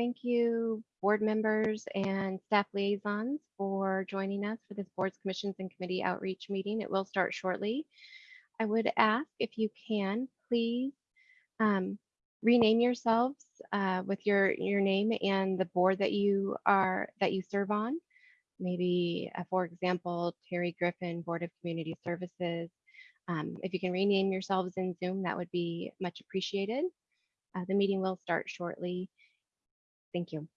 Thank you, board members and staff liaisons for joining us for this boards, commissions, and committee outreach meeting. It will start shortly. I would ask if you can, please um, rename yourselves uh, with your, your name and the board that you are that you serve on. Maybe, uh, for example, Terry Griffin, Board of Community Services. Um, if you can rename yourselves in Zoom, that would be much appreciated. Uh, the meeting will start shortly. Thank you.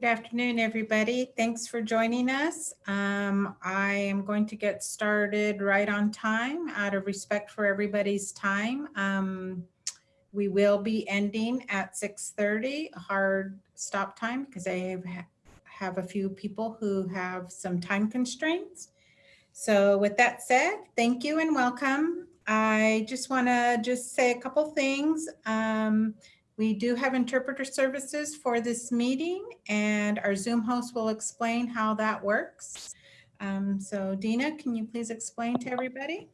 Good afternoon, everybody. Thanks for joining us. Um, I am going to get started right on time out of respect for everybody's time. Um, we will be ending at 6.30, a hard stop time because I have, have a few people who have some time constraints. So with that said, thank you and welcome. I just want to just say a couple things. Um, we do have interpreter services for this meeting and our Zoom host will explain how that works. Um, so Dina, can you please explain to everybody?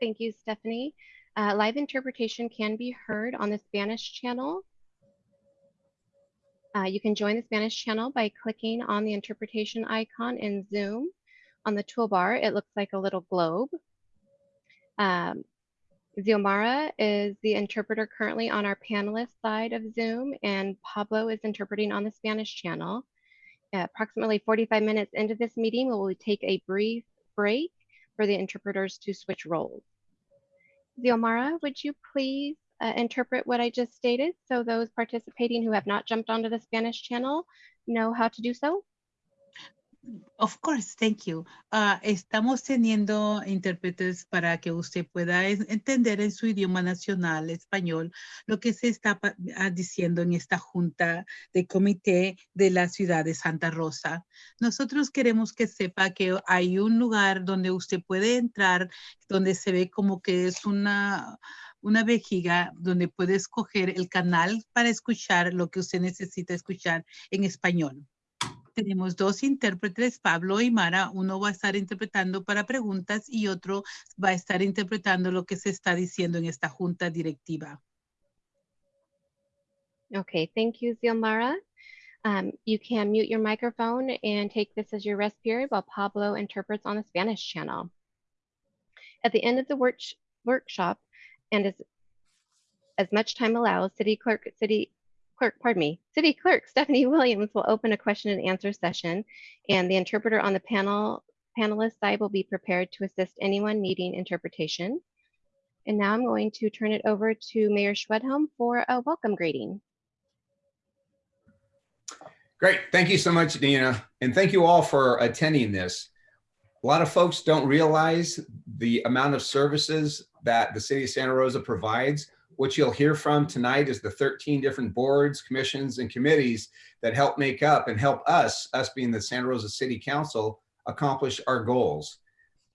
Thank you, Stephanie. Uh, live interpretation can be heard on the Spanish channel. Uh, you can join the Spanish channel by clicking on the interpretation icon in Zoom. On the toolbar, it looks like a little globe. Um, Xiomara is the interpreter currently on our panelist side of Zoom, and Pablo is interpreting on the Spanish channel. approximately 45 minutes into this meeting, we will take a brief break for the interpreters to switch roles. Xiomara, would you please uh, interpret what I just stated so those participating who have not jumped onto the Spanish channel know how to do so? Of course, thank you. Ah, estamos teniendo intérpretes para que usted pueda entender en su idioma nacional, español, lo que se está ah, diciendo en esta junta de comité de la ciudad de Santa Rosa. Nosotros queremos que sepa que hay un lugar donde usted puede entrar, donde se ve como que es una, una vejiga donde puede escoger el canal para escuchar lo que usted necesita escuchar en español. Tenemos dos intérpretes, Pablo y Mara. Uno va a estar interpretando para preguntas y otro va a estar interpretando lo que se está diciendo en esta junta directiva. Okay, thank you, Xiomara. Um, you can mute your microphone and take this as your rest period while Pablo interprets on the Spanish channel. At the end of the work workshop, and as as much time allows, City Clerk, City Clerk, pardon me, City Clerk Stephanie Williams will open a question and answer session, and the interpreter on the panel panelist side will be prepared to assist anyone needing interpretation. And now I'm going to turn it over to Mayor Schwedhelm for a welcome greeting. Great. Thank you so much, Dina. And thank you all for attending this. A lot of folks don't realize the amount of services that the city of Santa Rosa provides. What you'll hear from tonight is the 13 different boards, commissions, and committees that help make up and help us, us being the Santa Rosa City Council, accomplish our goals.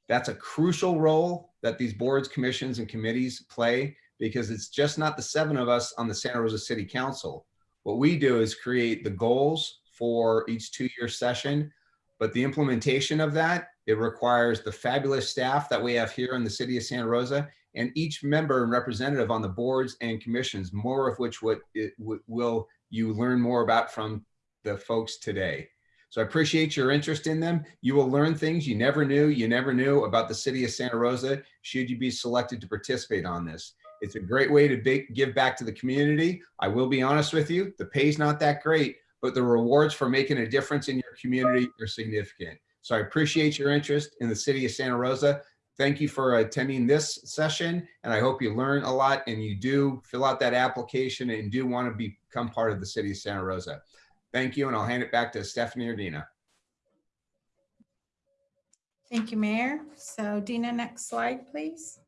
That's a crucial role that these boards, commissions, and committees play because it's just not the seven of us on the Santa Rosa City Council. What we do is create the goals for each two-year session, but the implementation of that, it requires the fabulous staff that we have here in the city of Santa Rosa and each member and representative on the boards and commissions, more of which what it will you learn more about from the folks today. So I appreciate your interest in them. You will learn things you never knew, you never knew about the city of Santa Rosa, should you be selected to participate on this. It's a great way to ba- give back to the community. I will be honest with you, the pay's not that great, but the rewards for making a difference in your community are significant. So I appreciate your interest in the city of Santa Rosa. Thank you for attending this session, and I hope you learn a lot and you do fill out that application and do want to become part of the city of Santa Rosa. Thank you, and I'll hand it back to Stephanie or Dina. Thank you, Mayor. So Dina, next slide, please.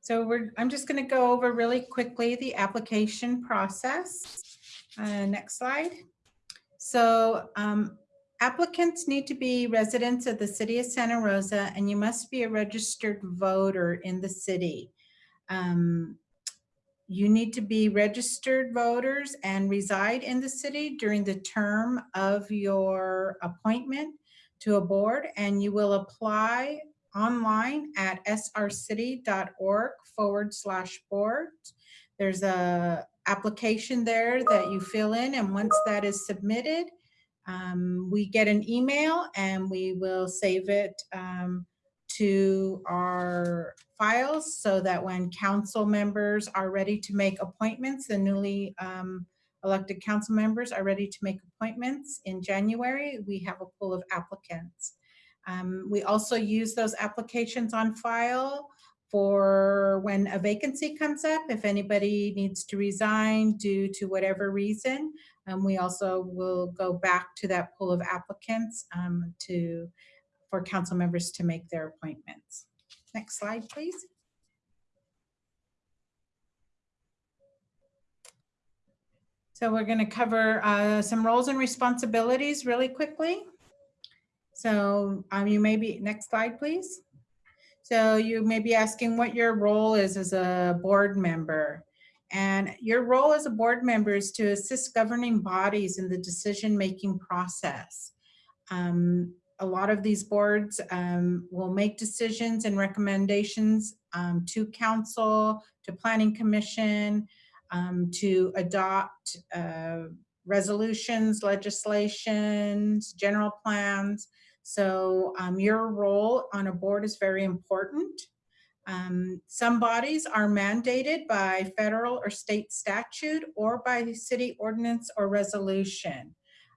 So we're, I'm just going to go over really quickly the application process. Uh, Next slide. So um, applicants need to be residents of the city of Santa Rosa, and you must be a registered voter in the city. Um, You need to be registered voters and reside in the city during the term of your appointment to a board, and you will apply online at srcity.org forward slash board. There's a application there that you fill in, and once that is submitted, um, we get an email and we will save it um, to our files so that when council members are ready to make appointments, the newly um, elected council members are ready to make appointments in January, we have a pool of applicants. Um, We also use those applications on file for when a vacancy comes up, if anybody needs to resign due to whatever reason. Um, We also will go back to that pool of applicants um, to, for council members to make their appointments. Next slide, please. So we're going to cover uh, some roles and responsibilities really quickly. So um, you may be, next slide, please. So you may be asking what your role is as a board member. And your role as a board member is to assist governing bodies in the decision-making process. Um, a lot of these boards um, will make decisions and recommendations um, to council, to planning commission, um, to adopt uh, resolutions, legislations, general plans. So um, your role on a board is very important. Um, some bodies are mandated by federal or state statute or by city ordinance or resolution.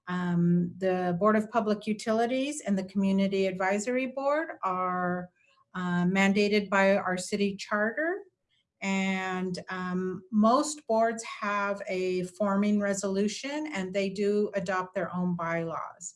Um, the Board of Public Utilities and the Community Advisory Board are uh, mandated by our city charter. And um, most boards have a forming resolution and they do adopt their own bylaws.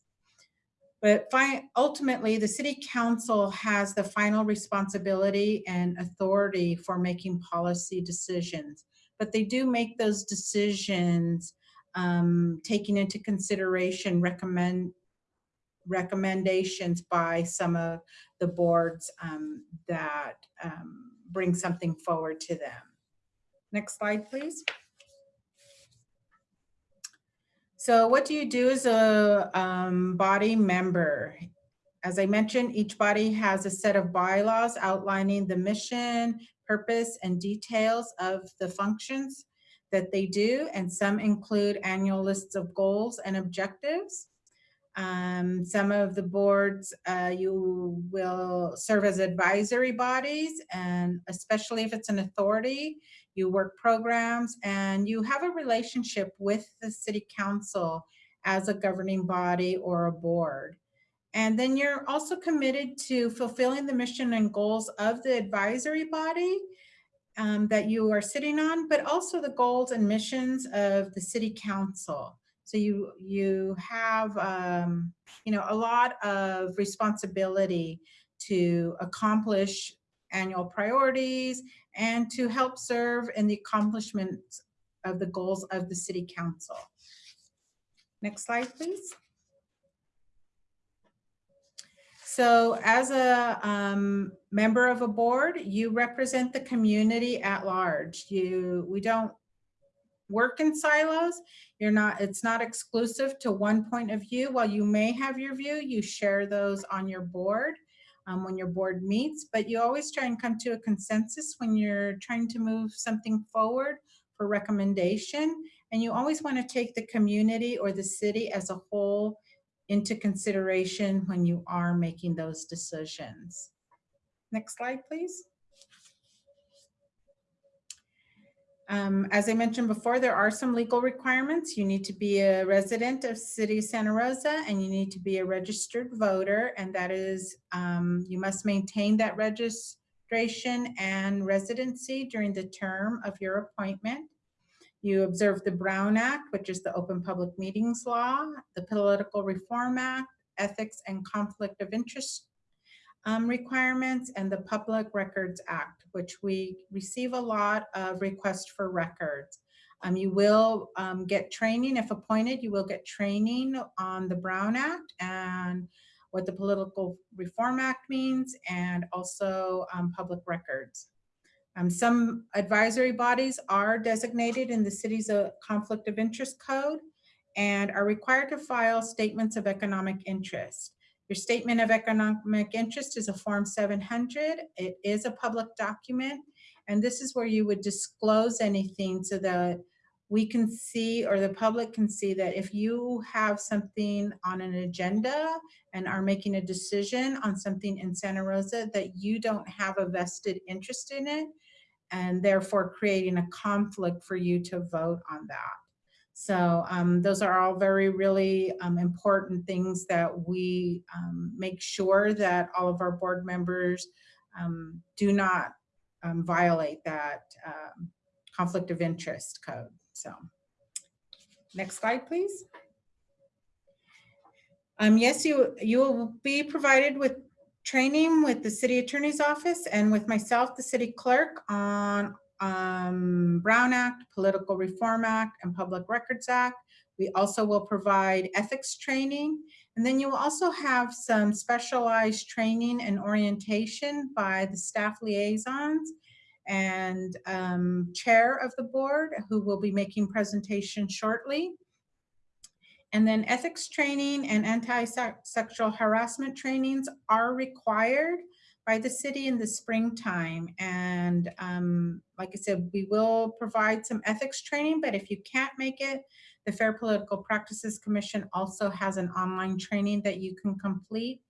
But ultimately, the city council has the final responsibility and authority for making policy decisions. But they do make those decisions um, taking into consideration recommend recommendations by some of the boards um, that um, bring something forward to them. Next slide, please. So what do you do as a um, body member? As I mentioned, each body has a set of bylaws outlining the mission, purpose, and details of the functions that they do, and some include annual lists of goals and objectives. Um, some of the boards, uh, you will serve as advisory bodies, and especially if it's an authority, you work programs, and you have a relationship with the city council as a governing body or a board. And then you're also committed to fulfilling the mission and goals of the advisory body um, that you are sitting on, but also the goals and missions of the city council. So you you have um, you know a lot of responsibility to accomplish annual priorities and to help serve in the accomplishment of the goals of the city council. Next slide, please. So as a um, member of a board, you represent the community at large. You, we don't work in silos. You're not, it's not exclusive to one point of view. While you may have your view, you share those on your board um, when your board meets, but you always try and come to a consensus when you're trying to move something forward for recommendation. And you always want to take the community or the city as a whole into consideration when you are making those decisions. Next slide, please. Um, as I mentioned before, there are some legal requirements. You need to be a resident of City of Santa Rosa and you need to be a registered voter. And that is, um, you must maintain that registration and residency during the term of your appointment. You observe the Brown Act, which is the Open Public Meetings Law, the Political Reform Act, Ethics and Conflict of Interest um, requirements, and the Public Records Act, which we receive a lot of requests for records. Um, you will um, get training, if appointed, you will get training on the Brown Act and what the Political Reform Act means, and also um, public records. Um, some advisory bodies are designated in the city's uh, conflict of interest code and are required to file statements of economic interest. Your statement of economic interest is a Form 700. It is a public document, and this is where you would disclose anything so that we can see or the public can see that if you have something on an agenda and are making a decision on something in Santa Rosa that you don't have a vested interest in it and therefore creating a conflict for you to vote on that. So um, those are all very, really um, important things that we um, make sure that all of our board members um, do not um, violate that um, conflict of interest code. So next slide, please. yes, you, you will be provided with training with the city attorney's office and with myself, the city clerk on um, Brown Act, Political Reform Act, and Public Records Act. We also will provide ethics training, And then you will also have some specialized training and orientation by the staff liaisons and um, chair of the board who will be making presentation shortly. And then ethics training and anti-sexual harassment trainings are required by the city in the springtime. And um, like I said, we will provide some ethics training, but if you can't make it, the Fair Political Practices Commission also has an online training that you can complete.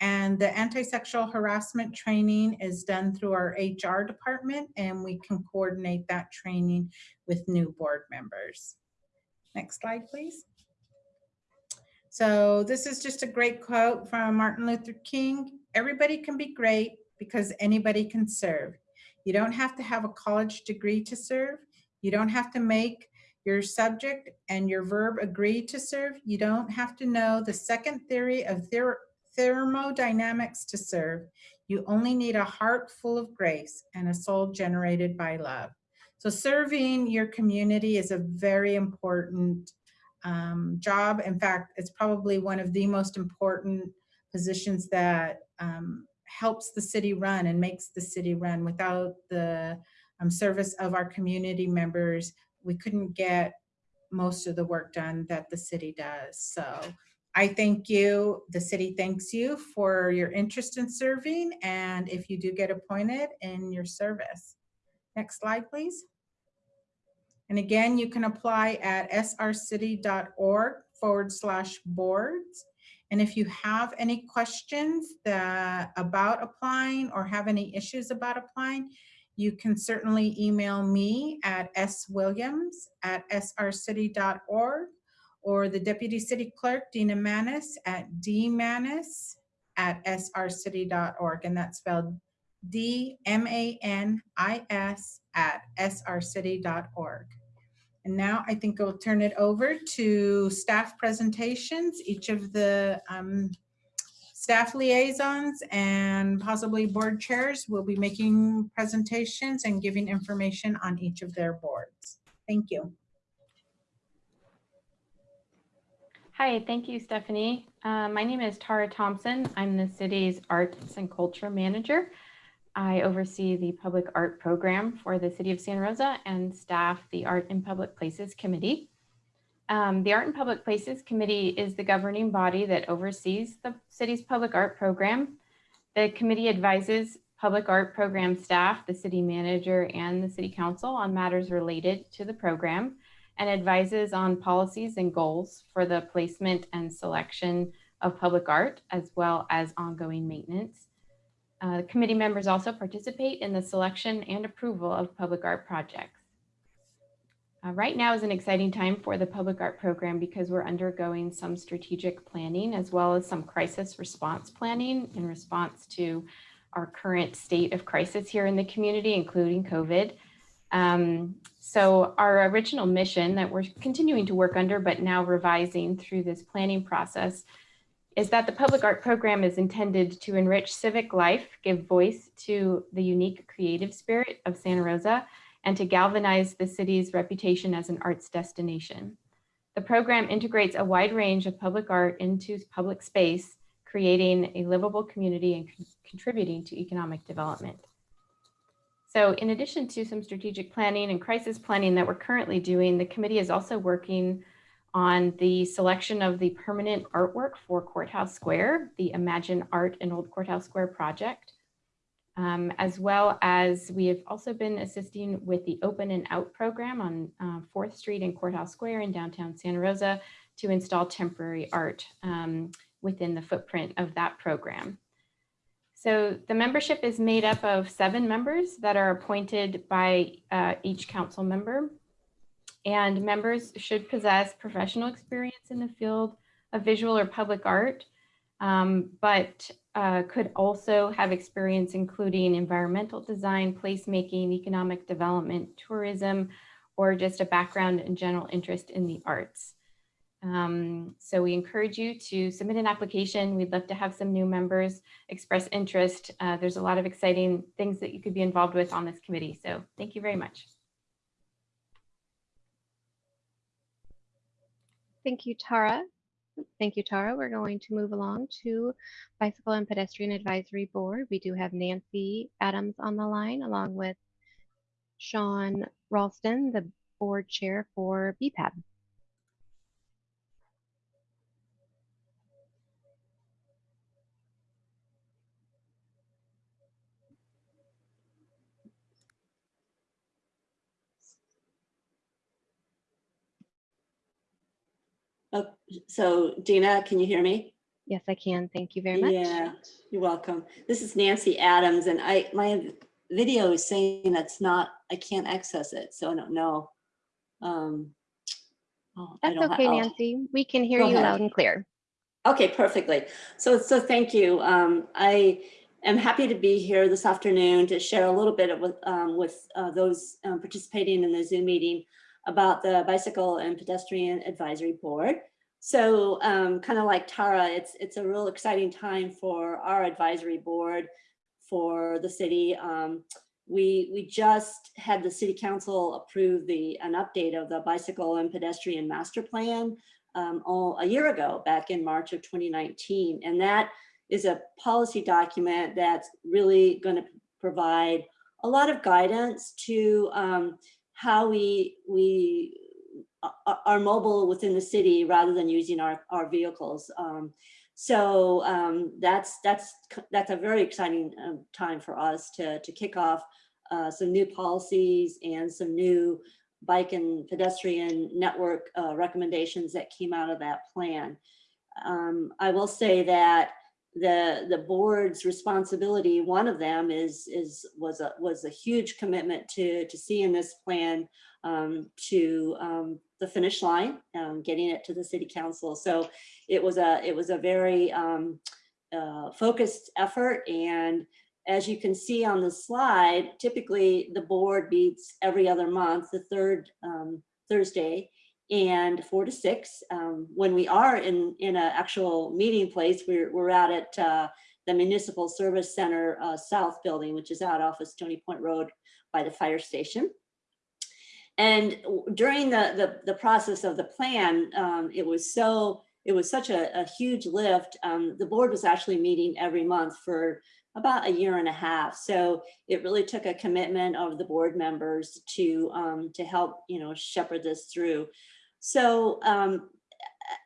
And the anti-sexual harassment training is done through our HR department and we can coordinate that training with new board members. Next slide, please. So this is just a great quote from Martin Luther King. Everybody can be great because anybody can serve. You don't have to have a college degree to serve. You don't have to make your subject and your verb agree to serve. You don't have to know the second theory of ther thermodynamics to serve. You only need a heart full of grace and a soul generated by love. So serving your community is a very important um, job. In fact, it's probably one of the most important positions that um, helps the city run and makes the city run. Without the um, service of our community members, we couldn't get most of the work done that the city does. So I thank you, the city thanks you for your interest in serving and if you do get appointed in your service. Next slide, please. And again, you can apply at srcity.org forward slash boards. And if you have any questions that, about applying or have any issues about applying, you can certainly email me at swilliams at srcity.org or the Deputy City Clerk, Dina Manis at dmanis at srcity.org. And that's spelled D-M-A-N-I-S at srcity.org. And now I think I'll turn it over to staff presentations. Each of the um, staff liaisons and possibly board chairs will be making presentations and giving information on each of their boards. Thank you. Hi, thank you, Stephanie. Uh, my name is Tara Thompson. I'm the city's Arts and Culture Manager. I oversee the public art program for the City of Santa Rosa and staff the Art in Public Places Committee. Um, the Art in Public Places Committee is the governing body that oversees the city's public art program. The committee advises public art program staff, the city manager, and the city council on matters related to the program and advises on policies and goals for the placement and selection of public art, as well as ongoing maintenance. Uh, committee members also participate in the selection and approval of public art projects. Uh, right now is an exciting time for the public art program because we're undergoing some strategic planning as well as some crisis response planning in response to our current state of crisis here in the community, including COVID. Um, so our original mission that we're continuing to work under, but now revising through this planning process is that the public art program is intended to enrich civic life, give voice to the unique creative spirit of Santa Rosa, and to galvanize the city's reputation as an arts destination. The program integrates a wide range of public art into public space, creating a livable community and con contributing to economic development. So in addition to some strategic planning and crisis planning that we're currently doing, the committee is also working on the selection of the permanent artwork for Courthouse Square, the Imagine Art in Old Courthouse Square project um, as well as we have also been assisting with the Open and Out program on uh, 4th Street and Courthouse Square in downtown Santa Rosa to install temporary art um, within the footprint of that program. So the membership is made up of seven members that are appointed by uh, each council member. And members should possess professional experience in the field of visual or public art, um, but uh, could also have experience including environmental design, placemaking, economic development, tourism, or just a background and general interest in the arts. Um, so we encourage you to submit an application. We'd love to have some new members express interest. Uh, there's a lot of exciting things that you could be involved with on this committee. So thank you very much. Thank you, Tara. Thank you, Tara. We're going to move along to Bicycle and Pedestrian Advisory Board. We do have Nancy Adams on the line along with Sean Ralston, the board chair for BPAB. Oh, so Dina, can you hear me? Yes, I can. Thank you very much. Yeah, you're welcome. This is Nancy Adams and I, my video is saying that's not, I can't access it, so I don't know. Um, oh, That's okay, oh, Nancy. We can hear you ahead. loud and clear. Okay, perfectly. So, so thank you. Um, I am happy to be here this afternoon to share a little bit of with, um, with uh, those um, participating in the Zoom meeting about the Bicycle and Pedestrian Advisory Board. So um, kind of like Tara, it's, it's a real exciting time for our advisory board for the city. Um, we, we just had the city council approve the, an update of the bicycle and pedestrian master plan um, all, a year ago, back in March of 2019. And that is a policy document that's really going to provide a lot of guidance to um, how we, we are mobile within the city rather than using our, our vehicles. Um, so um, that's, that's, that's a very exciting um, time for us to, to kick off uh, some new policies and some new bike and pedestrian network uh, recommendations that came out of that plan. Um, I will say that the the board's responsibility, one of them is is was a was a huge commitment to to see in this plan um, to um, the finish line, um, getting it to the city council. So it was a it was a very um, uh, focused effort and as you can see on the slide, typically the board meets every other month, the third um, Thursday and four to six. When we are in, in an actual meeting place, we're, we're out at uh, the Municipal Service Center uh, South Building, which is out off of Stony Point Road by the fire station. And during the, the, the process of the plan, um, it was so, it was such a, a huge lift. Um, the board was actually meeting every month for about a year and a half. So it really took a commitment of the board members to, um, to help, you know, shepherd this through. So um,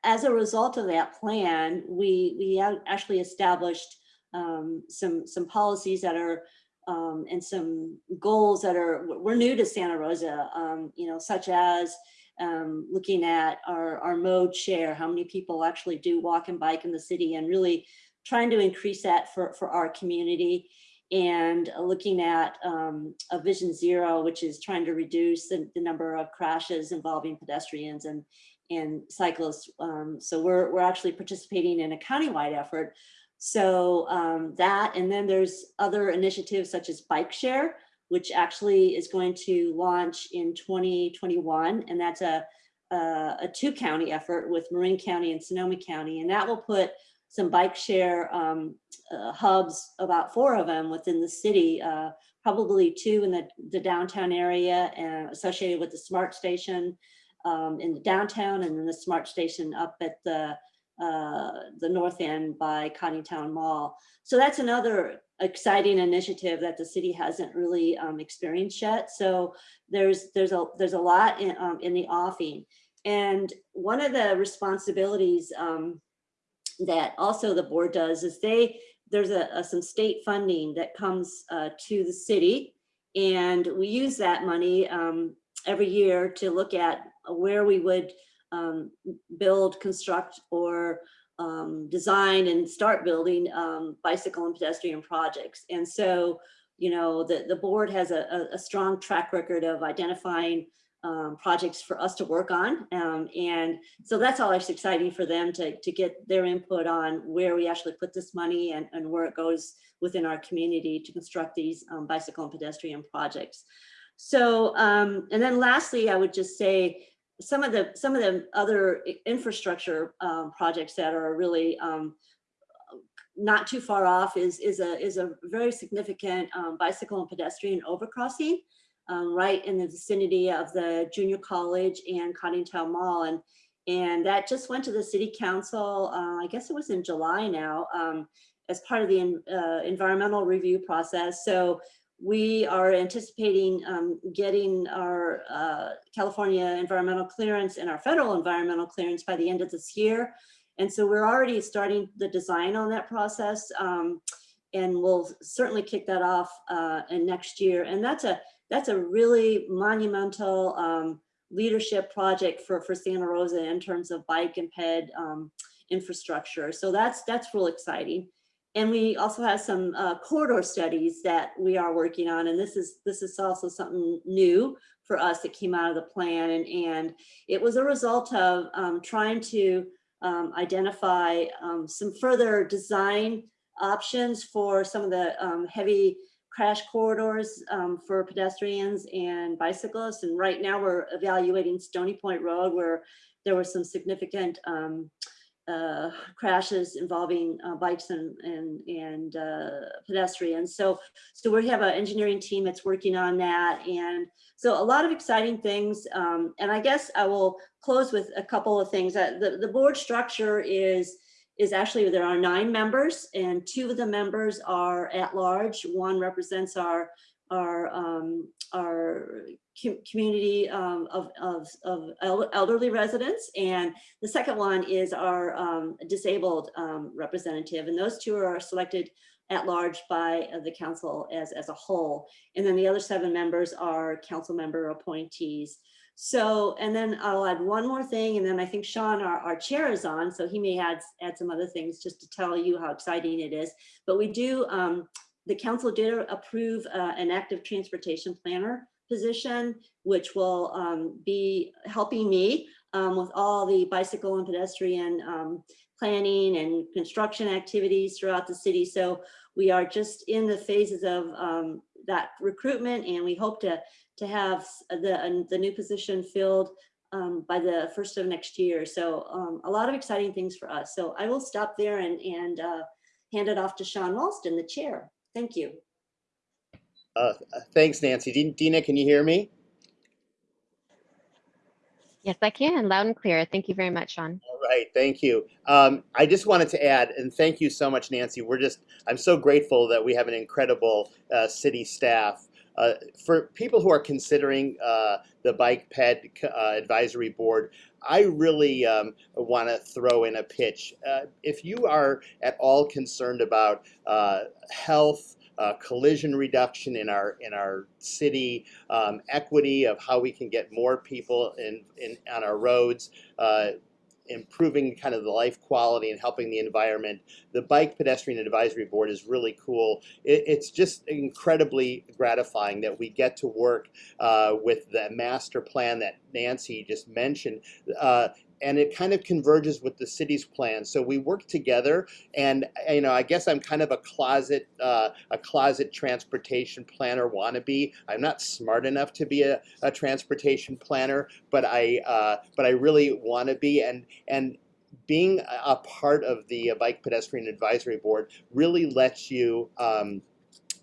as a result of that plan, we, we actually established um, some, some policies that are um, and some goals that are, we're new to Santa Rosa, um, you know, such as um, looking at our, our mode share, how many people actually do walk and bike in the city and really trying to increase that for, for our community and looking at um, a vision zero, which is trying to reduce the, the number of crashes involving pedestrians and, and cyclists. Um, so we're, we're actually participating in a countywide effort. So um, that, and then there's other initiatives such as Bike Share, which actually is going to launch in 2021. And that's a, a, a two county effort with Marin County and Sonoma County. And that will put some bike share um, uh, hubs, about four of them within the city, uh, probably two in the, the downtown area and associated with the smart station um, in the downtown and then the smart station up at the uh, the north end by Coddingtown Mall. So that's another exciting initiative that the city hasn't really um, experienced yet. So there's there's a there's a lot in, um, in the offing. And one of the responsibilities um, that also the board does is they, there's a, a- some state funding that comes uh, to the city. And we use that money um, every year to look at where we would um, build, construct, or um, design and start building um, bicycle and pedestrian projects. And so, you know, the, the board has a, a, strong track record of identifying um, projects for us to work on. Um, and so that's always exciting for them to, to get their input on where we actually put this money and, and where it goes within our community to construct these um, bicycle and pedestrian projects. So, um, and then lastly, I would just say some of the, some of the other infrastructure um, projects that are really um, not too far off is, is a, is a very significant um, bicycle and pedestrian overcrossing um, right in the vicinity of the junior college and Coddingtown Mall. And, And that just went to the city council, uh, I guess it was in July now, um, as part of the uh, environmental review process. So we are anticipating um, getting our uh, California environmental clearance and our federal environmental clearance by the end of this year. And so we're already starting the design on that process. um, and we'll certainly kick that off uh, in next year. And that's a that's a really monumental um, leadership project for for Santa Rosa in terms of bike and ped um, infrastructure. So that's that's real exciting. And we also have some uh, corridor studies that we are working on, and this is this is also something new for us that came out of the plan, and and it was a result of um, trying to um, identify um, some further design options for some of the um, heavy crash corridors um, for pedestrians and bicyclists. And right now we're evaluating Stony Point Road where there were some significant um, uh, crashes involving uh, bikes and, and, and uh, pedestrians. So, so we have an engineering team that's working on that. And so a lot of exciting things. Um, and I guess I will close with a couple of things. Uh, the, the board structure is is actually there are nine members and two of the members are at large. One represents our our um, our com- community um, of, of, of elderly residents and the second one is our um, disabled um, representative and those two are selected at large by uh, the council as, as a whole. And then the other seven members are council member appointees. So, and then I'll add one more thing, and then I think Sean, our, our chair is on, so he may add, add some other things just to tell you how exciting it is. But we do, um, the council did approve uh, an active transportation planner position, which will um, be helping me um, with all the bicycle and pedestrian um, planning and construction activities throughout the city. So we are just in the phases of um, that recruitment, and we hope to to have the, uh, the new position filled um, by the first of next year. So um, a lot of exciting things for us. So I will stop there and, and uh, hand it off to Sean Walston, the chair. Thank you. Uh, thanks, Nancy. Din- Dina, can you hear me? Yes, I can, loud and clear. Thank you very much, Sean. All right, thank you. Um, I just wanted to add, and thank you so much, Nancy. We're just, I'm so grateful that we have an incredible uh, city staff. Uh, for people who are considering uh, the Bike Ped uh, Advisory Board, I really um, want to throw in a pitch. Uh, if you are at all concerned about uh, health, uh, collision reduction in our in our city, um, equity of how we can get more people in, in on our roads, uh, improving kind of the life quality and helping the environment. The Bike Pedestrian Advisory Board is really cool. It, it's just incredibly gratifying that we get to work uh, with the master plan that Nancy just mentioned. Uh, and it kind of converges with the city's plan. So we work together, and you know, I guess I'm kind of a closet, uh, a closet transportation planner wannabe. I'm not smart enough to be a, a transportation planner, but I, uh, but I really want to be. And and being a- part of the Bike Pedestrian Advisory Board really lets you. Um,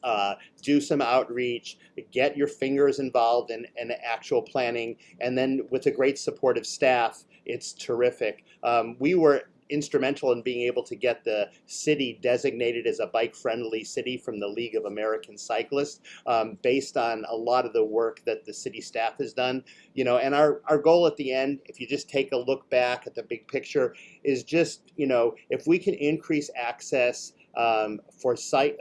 uh, do some outreach, get your fingers involved in, in actual planning, and then with a great supportive staff, it's terrific. Um, we were instrumental in being able to get the city designated as a bike-friendly city from the League of American Cyclists, um, based on a lot of the work that the city staff has done. You know, and our, our goal at the end, if you just take a look back at the big picture, is just you know if we can increase access um, for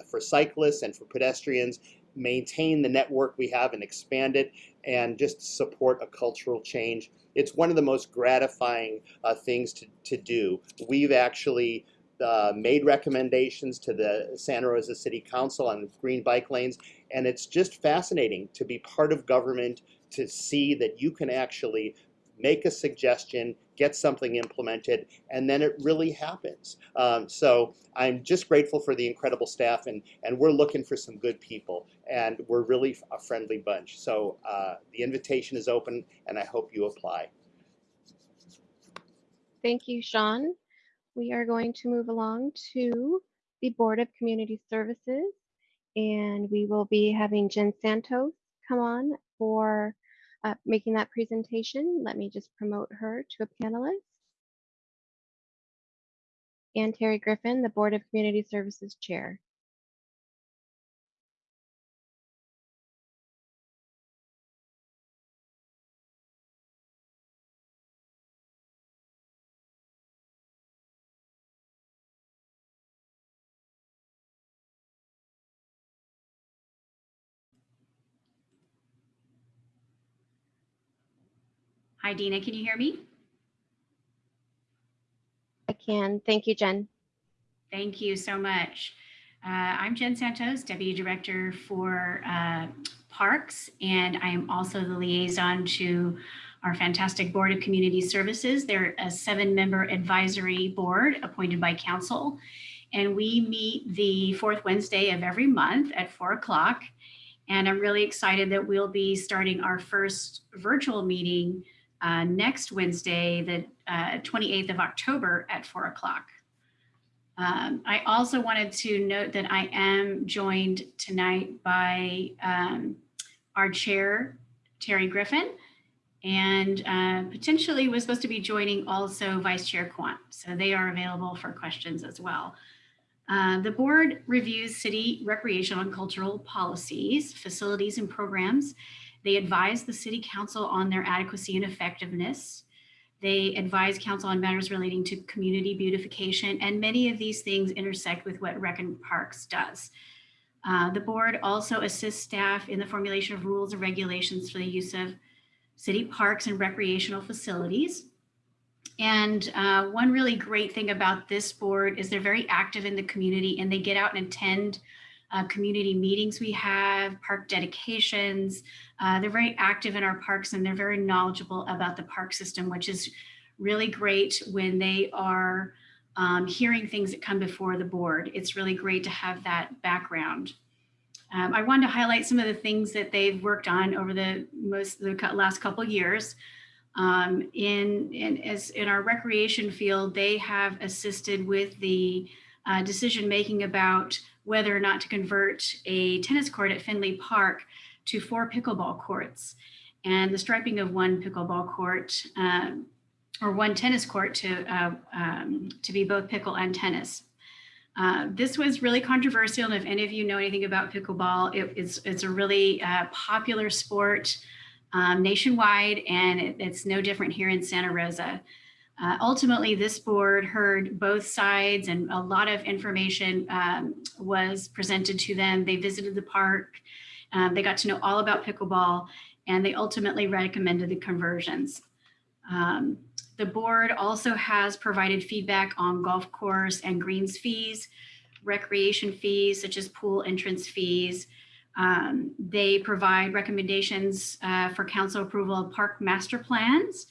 for cyclists and for pedestrians, maintain the network we have and expand it, and just support a cultural change. It's one of the most gratifying uh, things to, to do. We've actually uh, made recommendations to the Santa Rosa City Council on green bike lanes, and it's just fascinating to be part of government to see that you can actually make a suggestion, get something implemented, and then it really happens. Um, so I'm just grateful for the incredible staff, and, and we're looking for some good people, and we're really a friendly bunch. So uh, the invitation is open, and I hope you apply. Thank you, Sean. We are going to move along to the Board of Community Services. And we will be having Jen Santos come on for uh, making that presentation. Let me just promote her to a panelist. And Terry Griffin, the Board of Community Services Chair. Hi, Dina, can you hear me? I can. Thank you, Jen. Thank you so much. Uh, I'm Jen Santos, Deputy Director for uh, Parks, and I am also the liaison to our fantastic Board of Community Services. They're a seven-member advisory board appointed by council, and we meet the fourth Wednesday of every month at four o'clock. And I'm really excited that we'll be starting our first virtual meeting uh, next Wednesday, the uh, 28th of October at four o'clock. Um, I also wanted to note that I am joined tonight by um, our chair, Terry Griffin, and uh, potentially was supposed to be joining also Vice Chair Quant. So they are available for questions as well. Uh, the board reviews city recreational and cultural policies, facilities, and programs. They advise the city council on their adequacy and effectiveness. They advise council on matters relating to community beautification, and many of these things intersect with what Rec and Parks does. Uh, the board also assists staff in the formulation of rules and regulations for the use of city parks and recreational facilities. And uh, one really great thing about this board is they're very active in the community and they get out and attend uh, community meetings we have, park dedications. Uh, they're very active in our parks and they're very knowledgeable about the park system, which is really great when they are um, hearing things that come before the board. It's really great to have that background. Um, I wanted to highlight some of the things that they've worked on over the most the last couple years. Um, in, in, as in our recreation field, they have assisted with the uh, decision making about whether or not to convert a tennis court at Finley Park to four pickleball courts and the striping of one pickleball court um, or one tennis court to, uh, um, to be both pickle and tennis. Uh, this was really controversial, and if any of you know anything about pickleball, it, it's, it's a really uh, popular sport um, nationwide, and it, it's no different here in Santa Rosa. Uh, ultimately, this board heard both sides and a lot of information um, was presented to them. They visited the park, um, they got to know all about pickleball, and they ultimately recommended the conversions. Um, the board also has provided feedback on golf course and greens fees, recreation fees such as pool entrance fees. Um, they provide recommendations uh, for council approval of park master plans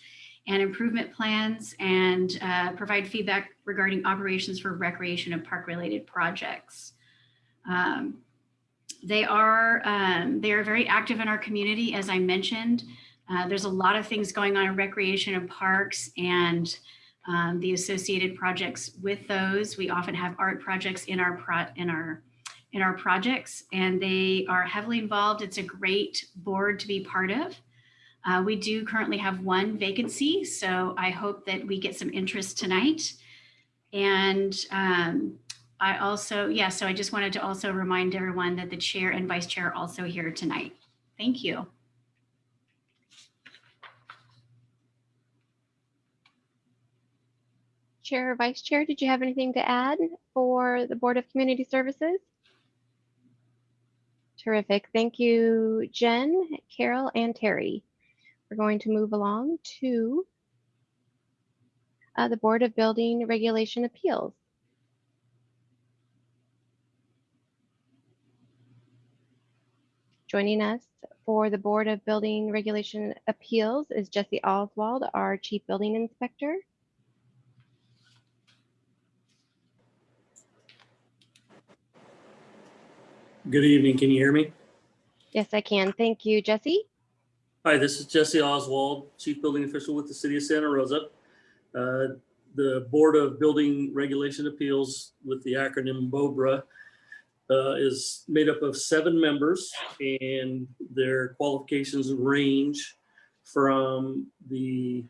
and improvement plans and uh, provide feedback regarding operations for recreation and park related projects. Um, they are um, they are very active in our community, as I mentioned. Uh, there's a lot of things going on in recreation and parks and um, the associated projects with those. We often have art projects in our pro in our in our projects, and they are heavily involved. It's a great board to be part of. Uh, we do currently have one vacancy, so I hope that we get some interest tonight. And um, I also, yeah, so I just wanted to also remind everyone that the chair and vice chair are also here tonight. Thank you. Chair or Vice Chair, did you have anything to add for the Board of Community Services? Terrific. Thank you, Jen, Carol, and Terry. We're going to move along to uh, the Board of Building Regulation Appeals. Joining us for the Board of Building Regulation Appeals is Jesse Oswald, our Chief Building Inspector. Good evening. Can you hear me? Yes, I can. Thank you, Jesse. Hi, this is Jesse Oswald, Chief Building Official with the City of Santa Rosa. Uh, The Board of Building Regulation Appeals with the acronym BOBRA uh, is made up of seven members and their qualifications range from the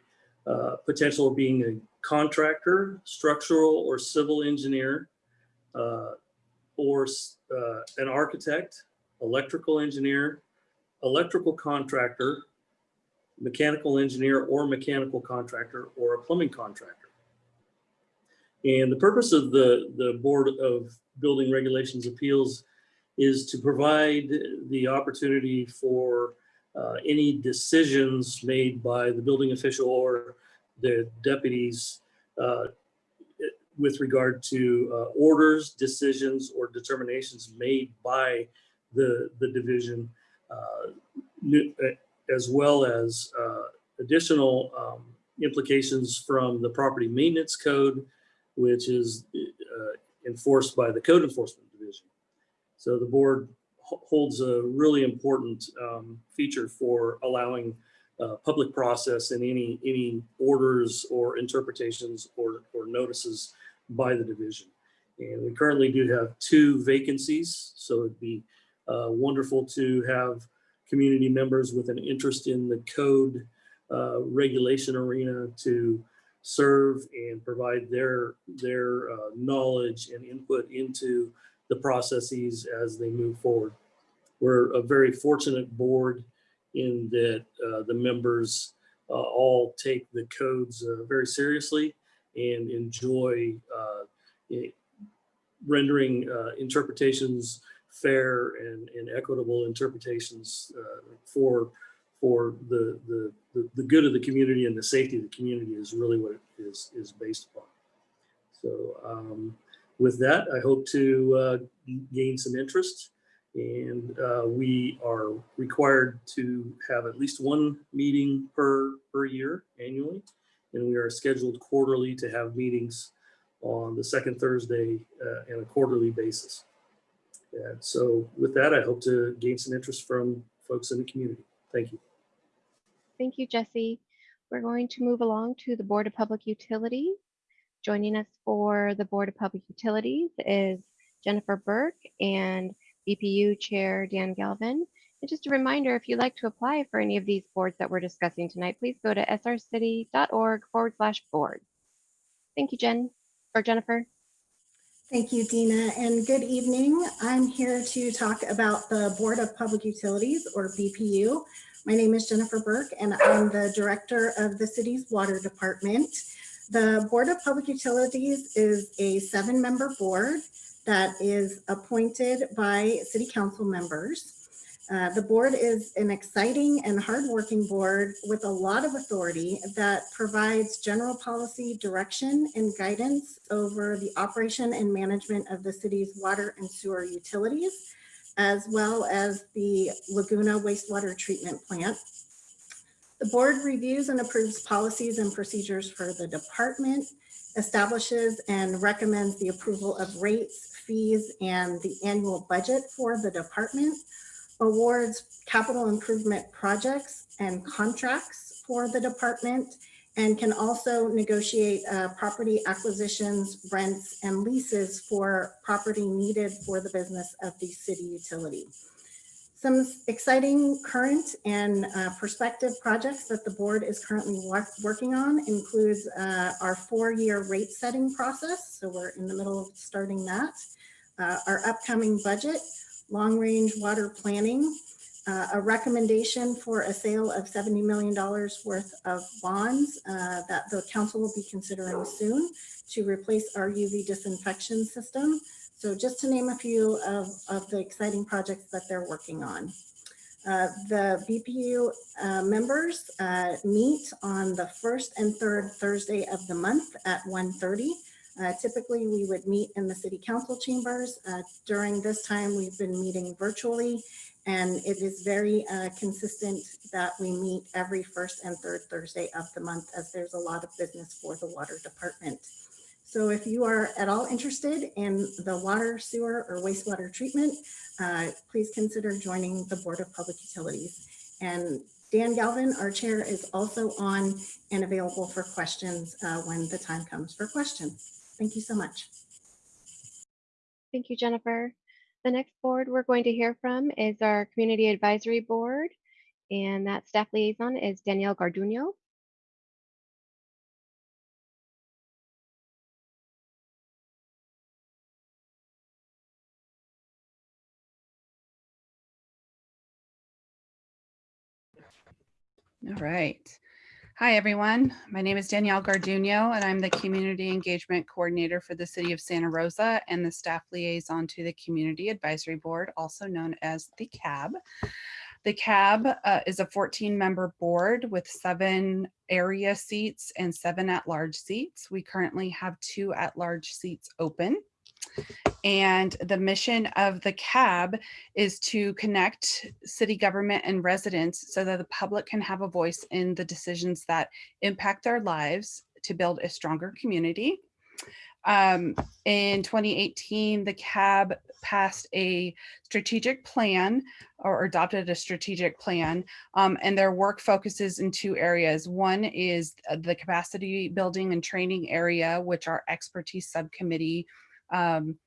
uh, potential of being a contractor, structural or civil engineer, uh, or uh, an architect, electrical engineer, electrical contractor, mechanical engineer or mechanical contractor, or a plumbing contractor. And the purpose of the, the Board of Building Regulations Appeals is to provide the opportunity for uh, any decisions made by the building official or the deputies uh, with regard to uh, orders, decisions, or determinations made by the, the division, new- uh, as well as uh, additional um, implications from the property maintenance code, which is uh, enforced by the code enforcement division. So the board holds a really important um, feature for allowing uh, public process and any, any orders or interpretations or, or notices by the division. And we currently do have two vacancies, so it'd be uh, wonderful to have community members with an interest in the code uh, regulation arena to serve and provide their, their uh, knowledge and input into the processes as they move forward. We're a very fortunate board in that uh, the members uh, all take the codes uh, very seriously and enjoy uh, rendering uh, interpretations fair and, and equitable interpretations uh, for for the, the the the good of the community and the safety of the community is really what it is is based upon. So um, with that, I hope to uh, gain some interest. And uh, we are required to have at least one meeting per, per year annually. And we are scheduled quarterly to have meetings on the second Thursday uh, on a quarterly basis. And so with that, I hope to gain some interest from folks in the community. Thank you. Thank you, Jesse. We're going to move along to the Board of Public Utilities. Joining us for the Board of Public Utilities is Jennifer Burke and BPU Chair Dan Galvin. And just a reminder, if you'd like to apply for any of these boards that we're discussing tonight, please go to srcity.org forward slash board. Thank you, Jen, or Jennifer. Thank you, Dina, and good evening. I'm here to talk about the Board of Public Utilities, or BPU. My name is Jennifer Burke, and I'm the Director of the city's Water Department. The Board of Public Utilities is a seven-member board that is appointed by city council members. Uh, The board is an exciting and hardworking board with a lot of authority that provides general policy direction and guidance over the operation and management of the city's water and sewer utilities, as well as the Laguna wastewater treatment plant. The board reviews and approves policies and procedures for the department, establishes and recommends the approval of rates, fees, and the annual budget for the department, awards capital improvement projects and contracts for the department, and can also negotiate uh, property acquisitions, rents, and leases for property needed for the business of the city utility. Some exciting current and uh, prospective projects that the board is currently working on includes uh, our four-year rate setting process. So we're in the middle of starting that. Uh, Our upcoming budget, long-range water planning, uh, a recommendation for a sale of $70 million worth of bonds uh, that the council will be considering soon to replace our UV disinfection system. So just to name a few of, of the exciting projects that they're working on. Uh, The BPU uh, members uh, meet on the first and third Thursday of the month at 1:30. Uh, Typically, we would meet in the city council chambers. Uh, During this time, we've been meeting virtually, and it is very uh, consistent that we meet every first and third Thursday of the month as there's a lot of business for the water department. So if you are at all interested in the water, sewer, or wastewater treatment, uh, please consider joining the Board of Public Utilities. And Dan Galvin, our chair, is also on and available for questions uh, when the time comes for questions. Thank you so much. Thank you, Jennifer. The next board we're going to hear from is our Community Advisory Board, and that staff liaison is Danielle Garduno. All right. Hi, everyone. My name is Danielle Garduno, and I'm the Community Engagement Coordinator for the City of Santa Rosa and the Staff Liaison to the Community Advisory Board, also known as the CAB. The CAB uh, is a 14-member board with seven area seats and seven at-large seats. We currently have two at-large seats open. And the mission of the CAB is to connect city government and residents so that the public can have a voice in the decisions that impact their lives to build a stronger community. Um, in 2018, the CAB passed a strategic plan or adopted a strategic plan um, and their work focuses in two areas. One is uh, the capacity building and training area, which our expertise subcommittee um,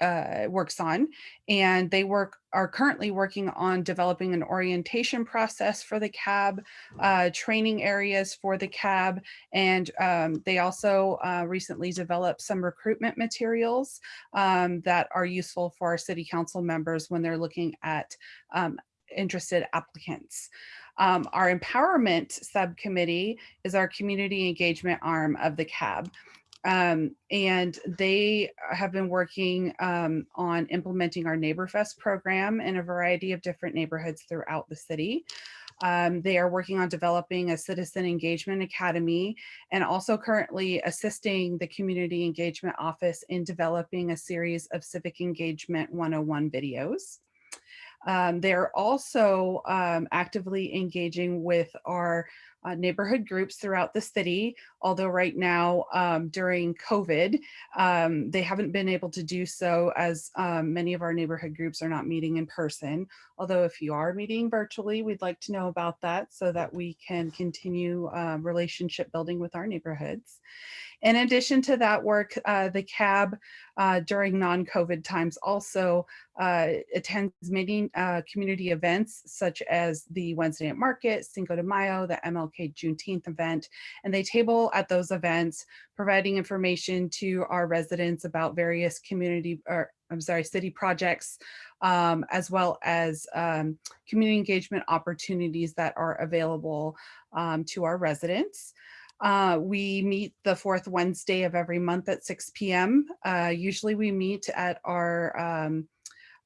uh, works on. And they work are currently working on developing an orientation process for the CAB, uh, training areas for the CAB, and um, they also uh, recently developed some recruitment materials um, that are useful for our city council members when they're looking at um, interested applicants. Um, our empowerment subcommittee is our community engagement arm of the CAB. Um, and they have been working um, on implementing our NeighborFest program in a variety of different neighborhoods throughout the city. Um, they are working on developing a citizen engagement academy and also currently assisting the community engagement office in developing a series of civic engagement 101 videos. Um, they're also um, actively engaging with our uh, neighborhood groups throughout the city, although right now um, during COVID, um, they haven't been able to do so as um, many of our neighborhood groups are not meeting in person. Although if you are meeting virtually, we'd like to know about that so that we can continue uh, relationship building with our neighborhoods. In addition to that work, uh, the CAB uh, during non-COVID times also uh, attends many uh, community events such as the Wednesday at Market, Cinco de Mayo, the MLK Juneteenth event, and they table at those events, providing information to our residents about various community or I'm sorry, city projects, um, as well as um, community engagement opportunities that are available um, to our residents. Uh, we meet the fourth Wednesday of every month at 6 p.m. Uh, usually we meet at our um,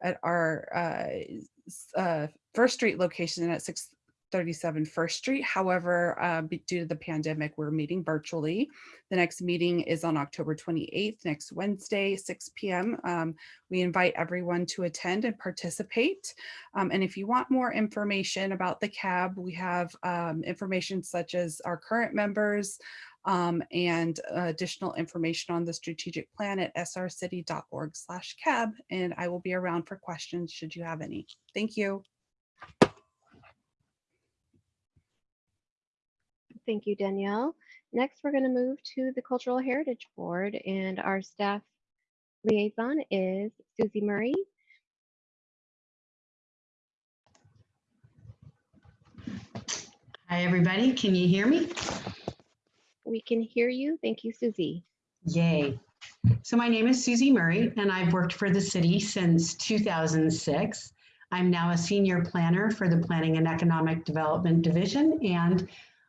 at our uh, uh First Street location at 6 37 First Street. However, uh, due to the pandemic, we're meeting virtually. The next meeting is on October 28th, next Wednesday, 6 p.m. Um, we invite everyone to attend and participate. Um, and if you want more information about the CAB, we have um, information such as our current members um, and uh, additional information on the strategic plan at srcity.org slash cab. And I will be around for questions should you have any. Thank you. Thank you, Danielle. Next, we're going to move to the Cultural Heritage Board and our staff liaison is Susie Murray. Hi, everybody. Can you hear me? We can hear you. Thank you, Susie. Yay. So my name is Susie Murray, and I've worked for the city since 2006. I'm now a senior planner for the Planning and Economic Development Division, and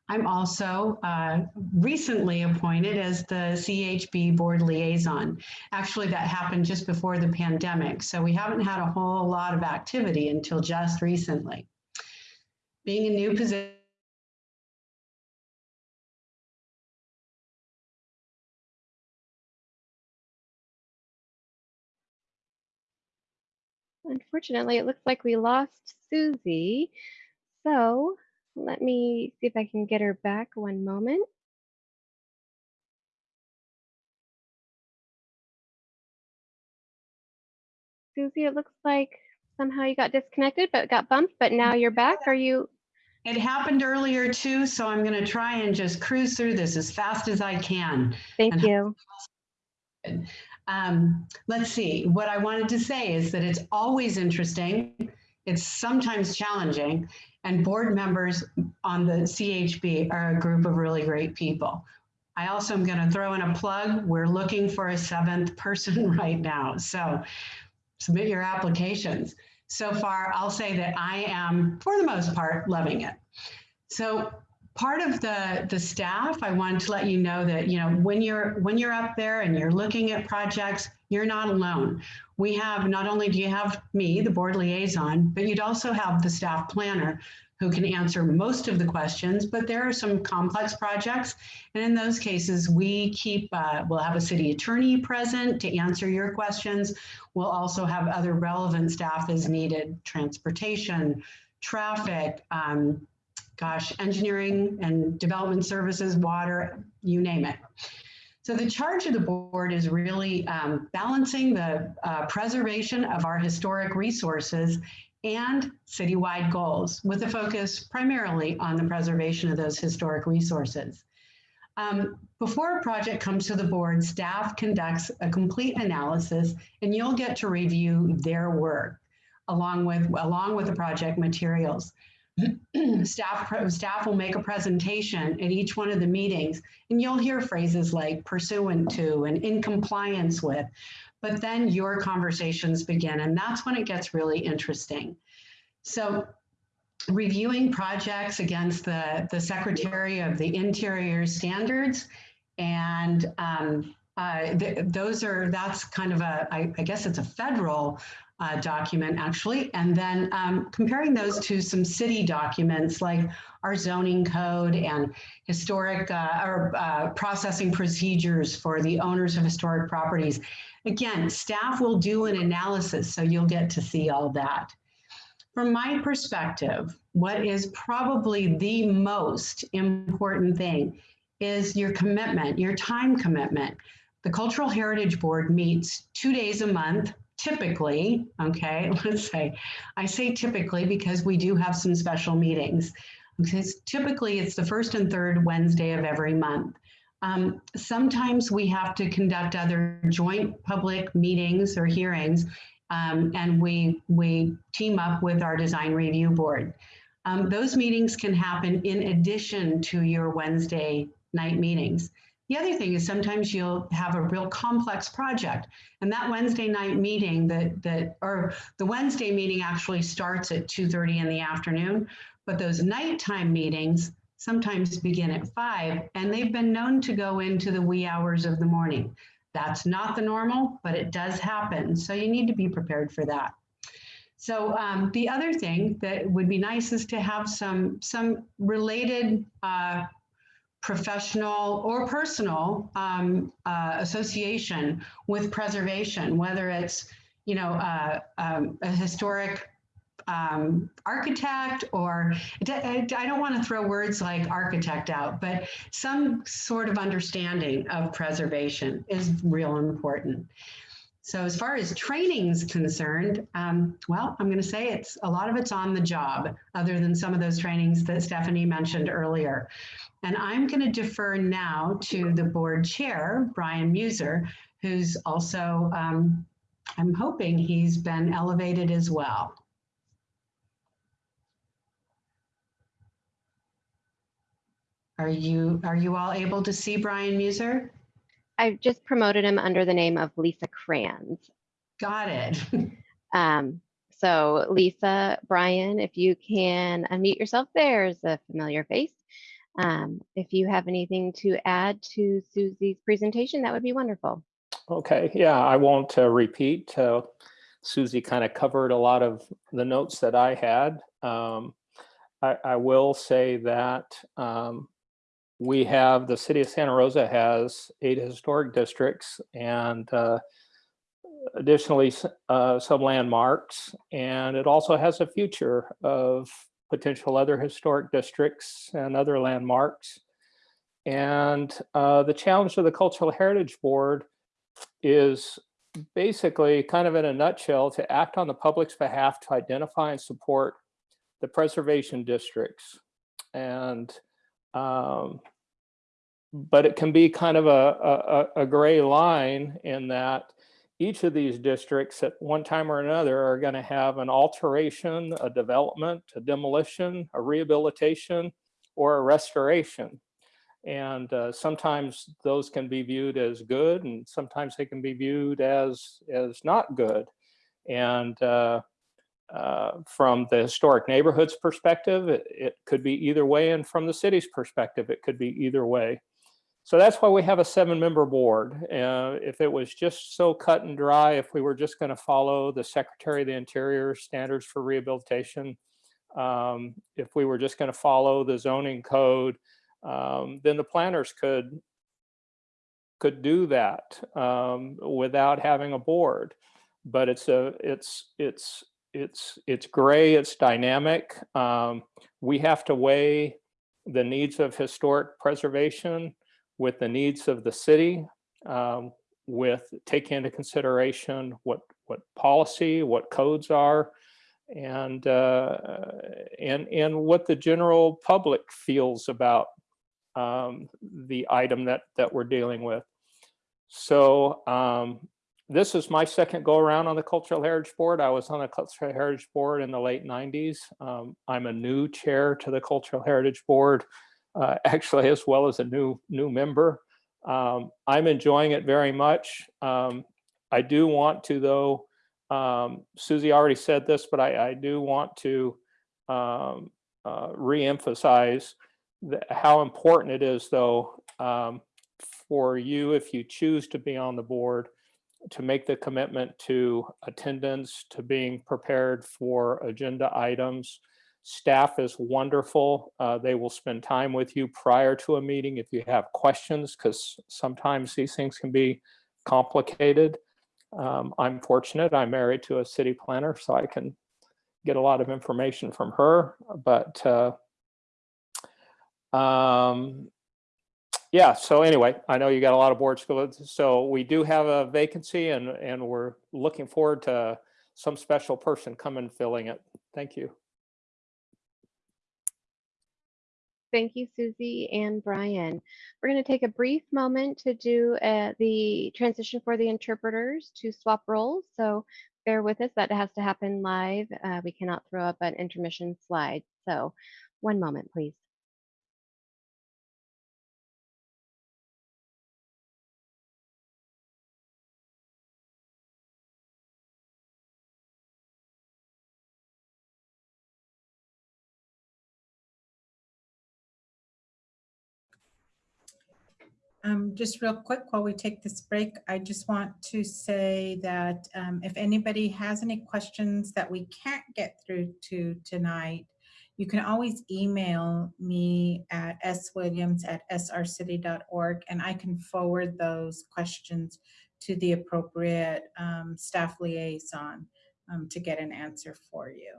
I'm also uh, recently appointed as the CHB board liaison. Actually, that happened just before the pandemic, so we haven't had a whole lot of activity until just recently. Being a new position, Unfortunately, it looks like we lost Susie. So let me see if I can get her back one moment. Susie, it looks like somehow you got disconnected, but got bumped, but now you're back. Are you? It happened earlier too, so I'm going to try and just cruise through this as fast as I can. Thank and you. Um, let's see, what I wanted to say is that it's always interesting. It's sometimes challenging and board members on the CHB are a group of really great people. I also am going to throw in a plug. We're looking for a seventh person right now. So submit your applications. So far, I'll say that I am, for the most part, loving it. So part of the, the staff, I wanted to let you know that, you know, when you're, when you're up there and you're looking at projects, you're not alone. We have, not only do you have me, the board liaison, but you'd also have the staff planner who can answer most of the questions, but there are some complex projects. And in those cases, we keep, uh, we'll have a city attorney present to answer your questions. We'll also have other relevant staff as needed, transportation, traffic, um, gosh, engineering and development services, water, you name it. So the charge of the board is really um, balancing the uh, preservation of our historic resources and citywide goals with a focus primarily on the preservation of those historic resources. Um, before a project comes to the board, staff conducts a complete analysis and you'll get to review their work along with, along with the project materials. staff, staff will make a presentation at each one of the meetings and you'll hear phrases like pursuant to and in compliance with, but then your conversations begin and that's when it gets really interesting. So reviewing projects against the, the Secretary of the Interior standards and um, uh, th those are, that's kind of a, I, I guess it's a federal uh, document actually, and then um, comparing those to some city documents like our zoning code and historic uh, or uh, processing procedures for the owners of historic properties. Again, staff will do an analysis, so you'll get to see all that. From my perspective, what is probably the most important thing is your commitment, your time commitment. The Cultural Heritage Board meets two days a month, typically, okay, let's say, I say typically because we do have some special meetings. Because typically it's the first and third Wednesday of every month. Um, sometimes we have to conduct other joint public meetings or hearings um, and we, we team up with our design review board. Um, those meetings can happen in addition to your Wednesday night meetings. The other thing is sometimes you'll have a real complex project and that Wednesday night meeting that, that or the Wednesday meeting actually starts at 2.30 in the afternoon, but those nighttime meetings sometimes begin at five and they've been known to go into the wee hours of the morning. That's not the normal, but it does happen. So you need to be prepared for that. So um, the other thing that would be nice is to have some, some related uh, professional or personal um, uh, association with preservation, whether it's, you know, uh, um, a historic um, architect or I don't want to throw words like architect out, but some sort of understanding of preservation is real important. So as far as training is concerned, um, well, I'm going to say it's a lot of it's on the job, other than some of those trainings that Stephanie mentioned earlier. And I'm going to defer now to the board chair, Brian Muser, who's also, um, I'm hoping he's been elevated as well. Are you, are you all able to see Brian Muser? I've just promoted him under the name of Lisa Kranz. Got it. Um, so Lisa, Brian, if you can unmute yourself, there's a familiar face. Um, if you have anything to add to Susie's presentation, that would be wonderful. Okay, yeah, I won't uh, repeat. Uh, Susie kind of covered a lot of the notes that I had. Um, I, I, will say that um, we have, the city of Santa Rosa has eight historic districts and uh, additionally uh, some landmarks. And it also has a future of potential other historic districts and other landmarks. And uh, the challenge of the Cultural Heritage Board is basically kind of in a nutshell to act on the public's behalf to identify and support the preservation districts. And um, but it can be kind of a, a, a gray line in that each of these districts at one time or another are going to have an alteration, a development, a demolition, a rehabilitation, or a restoration. And uh, sometimes those can be viewed as good and sometimes they can be viewed as, as not good. And uh, uh, from the historic neighborhoods perspective, it, it could be either way, and from the city's perspective, it could be either way. So that's why we have a seven-member board. Uh, if it was just so cut and dry, if we were just going to follow the Secretary of the Interior standards for rehabilitation, um, if we were just going to follow the zoning code, um, then the planners could could do that um, without having a board. But it's a it's it's it's it's gray. It's dynamic. Um, we have to weigh the needs of historic preservation with the needs of the city, um, with take into consideration what what policy, what codes are, and uh, and and what the general public feels about um, the item that that we're dealing with. So um, this is my second go around on the Cultural Heritage Board. I was on the Cultural Heritage Board in the late 90s. Um, I'm a new chair to the Cultural Heritage Board, uh, actually, as well as a new new member. Um, I'm enjoying it very much. Um, I do want to, though, um, Susie already said this, but I, I do want to um, uh, reemphasize how important it is, though, um, for you, if you choose to be on the board, to make the commitment to attendance, to being prepared for agenda items. Staff is wonderful. Uh, they will spend time with you prior to a meeting if you have questions, because sometimes these things can be complicated. Um, I'm fortunate, I'm married to a city planner, so I can get a lot of information from her, but uh, um, yeah, so anyway, I know you got a lot of board skills. So we do have a vacancy and, and we're looking forward to some special person coming filling it. Thank you. Thank you, Susie and Brian. We're going to take a brief moment to do uh, the transition for the interpreters to swap roles. So bear with us, that has to happen live. Uh, we cannot throw up an intermission slide. So one moment, please. Um, just real quick while we take this break, I just want to say that um, if anybody has any questions that we can't get through to tonight, you can always email me at swilliams at srcity.org and I can forward those questions to the appropriate um, staff liaison um, to get an answer for you.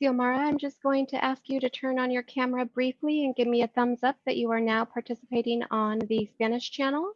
Xiomara, I'm just going to ask you to turn on your camera briefly and give me a thumbs up that you are now participating on the Spanish channel.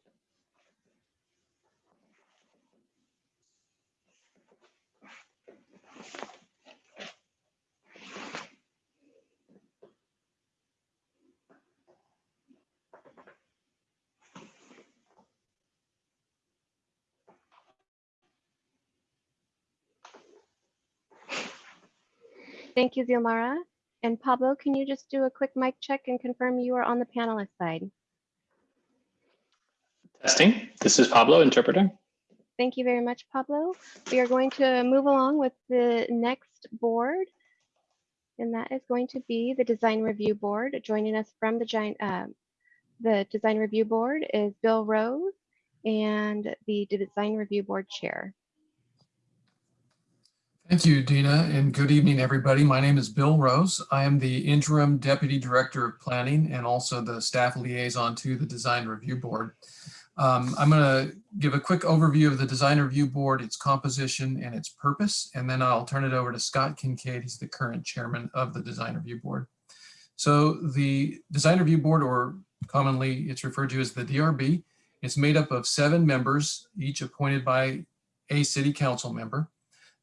Thank you, Xiomara. And Pablo, can you just do a quick mic check and confirm you are on the panelist side? Testing. This is Pablo, interpreter. Thank you very much, Pablo. We are going to move along with the next board. And that is going to be the Design Review Board. Joining us from the giant, uh, the Design Review Board is Bill Rose and the Design Review Board Chair. Thank you, Dina, and good evening, everybody. My name is Bill Rose. I am the Interim Deputy Director of Planning and also the staff liaison to the Design Review Board. Um, I'm going to give a quick overview of the Design Review Board, its composition, and its purpose, and then I'll turn it over to Scott Kincaid. He's the current chairman of the Design Review Board. So the Design Review Board, or commonly it's referred to as the DRB, it's made up of seven members, each appointed by a city council member.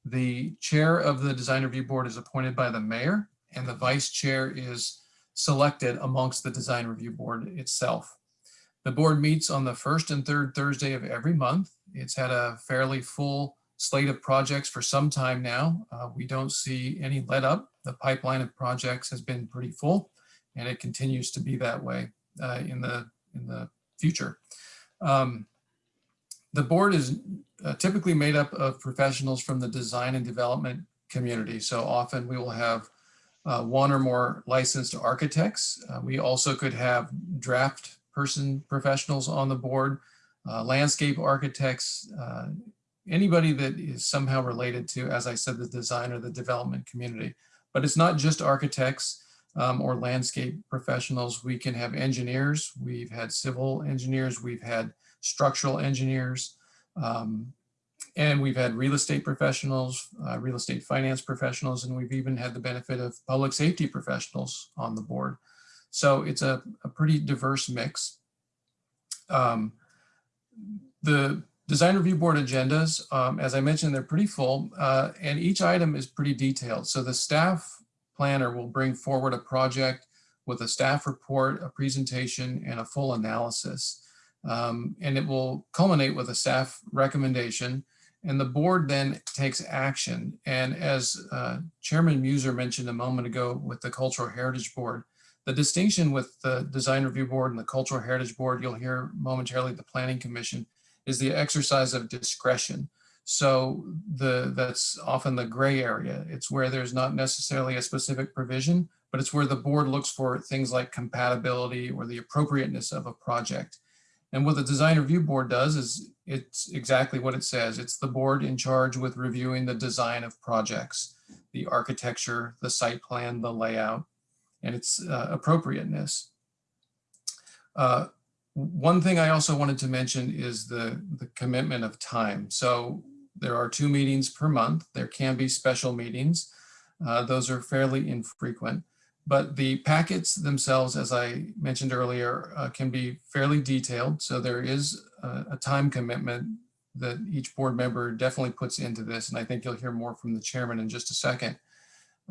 The chair of the Design Review Board is appointed by the mayor, and the vice chair is selected amongst the Design Review Board itself. The board meets on the first and third Thursday of every month. It's had a fairly full slate of projects for some time now. Uh, we don't see any let up. The pipeline of projects has been pretty full and it continues to be that way uh, in, the, in the future. Um, the board is uh, typically made up of professionals from the design and development community. So often we will have uh, one or more licensed architects. Uh, we also could have draft person professionals on the board, uh, landscape architects, uh, anybody that is somehow related to, as I said, the design or the development community. But it's not just architects um, or landscape professionals. We can have engineers. We've had civil engineers. We've had structural engineers. Um, and we've had real estate professionals, uh, real estate finance professionals, and we've even had the benefit of public safety professionals on the board. So it's a, a pretty diverse mix. Um, the design review board agendas, um, as I mentioned, they're pretty full uh, and each item is pretty detailed. So the staff planner will bring forward a project with a staff report, a presentation, and a full analysis. Um, and it will culminate with a staff recommendation and the board then takes action. And as uh, Chairman Muser mentioned a moment ago with the Cultural Heritage Board, the distinction with the Design Review Board and the Cultural Heritage Board, you'll hear momentarily the Planning Commission, is the exercise of discretion. So the that's often the gray area. It's where there's not necessarily a specific provision, but it's where the board looks for things like compatibility or the appropriateness of a project. And what the design review board does is it's exactly what it says. It's the board in charge with reviewing the design of projects, the architecture, the site plan, the layout, and its uh, appropriateness. Uh, one thing I also wanted to mention is the, the commitment of time. So there are two meetings per month. There can be special meetings. Uh, those are fairly infrequent. But the packets themselves, as I mentioned earlier, uh, can be fairly detailed. So there is a, a, time commitment that each board member definitely puts into this. And I think you'll hear more from the chairman in just a second.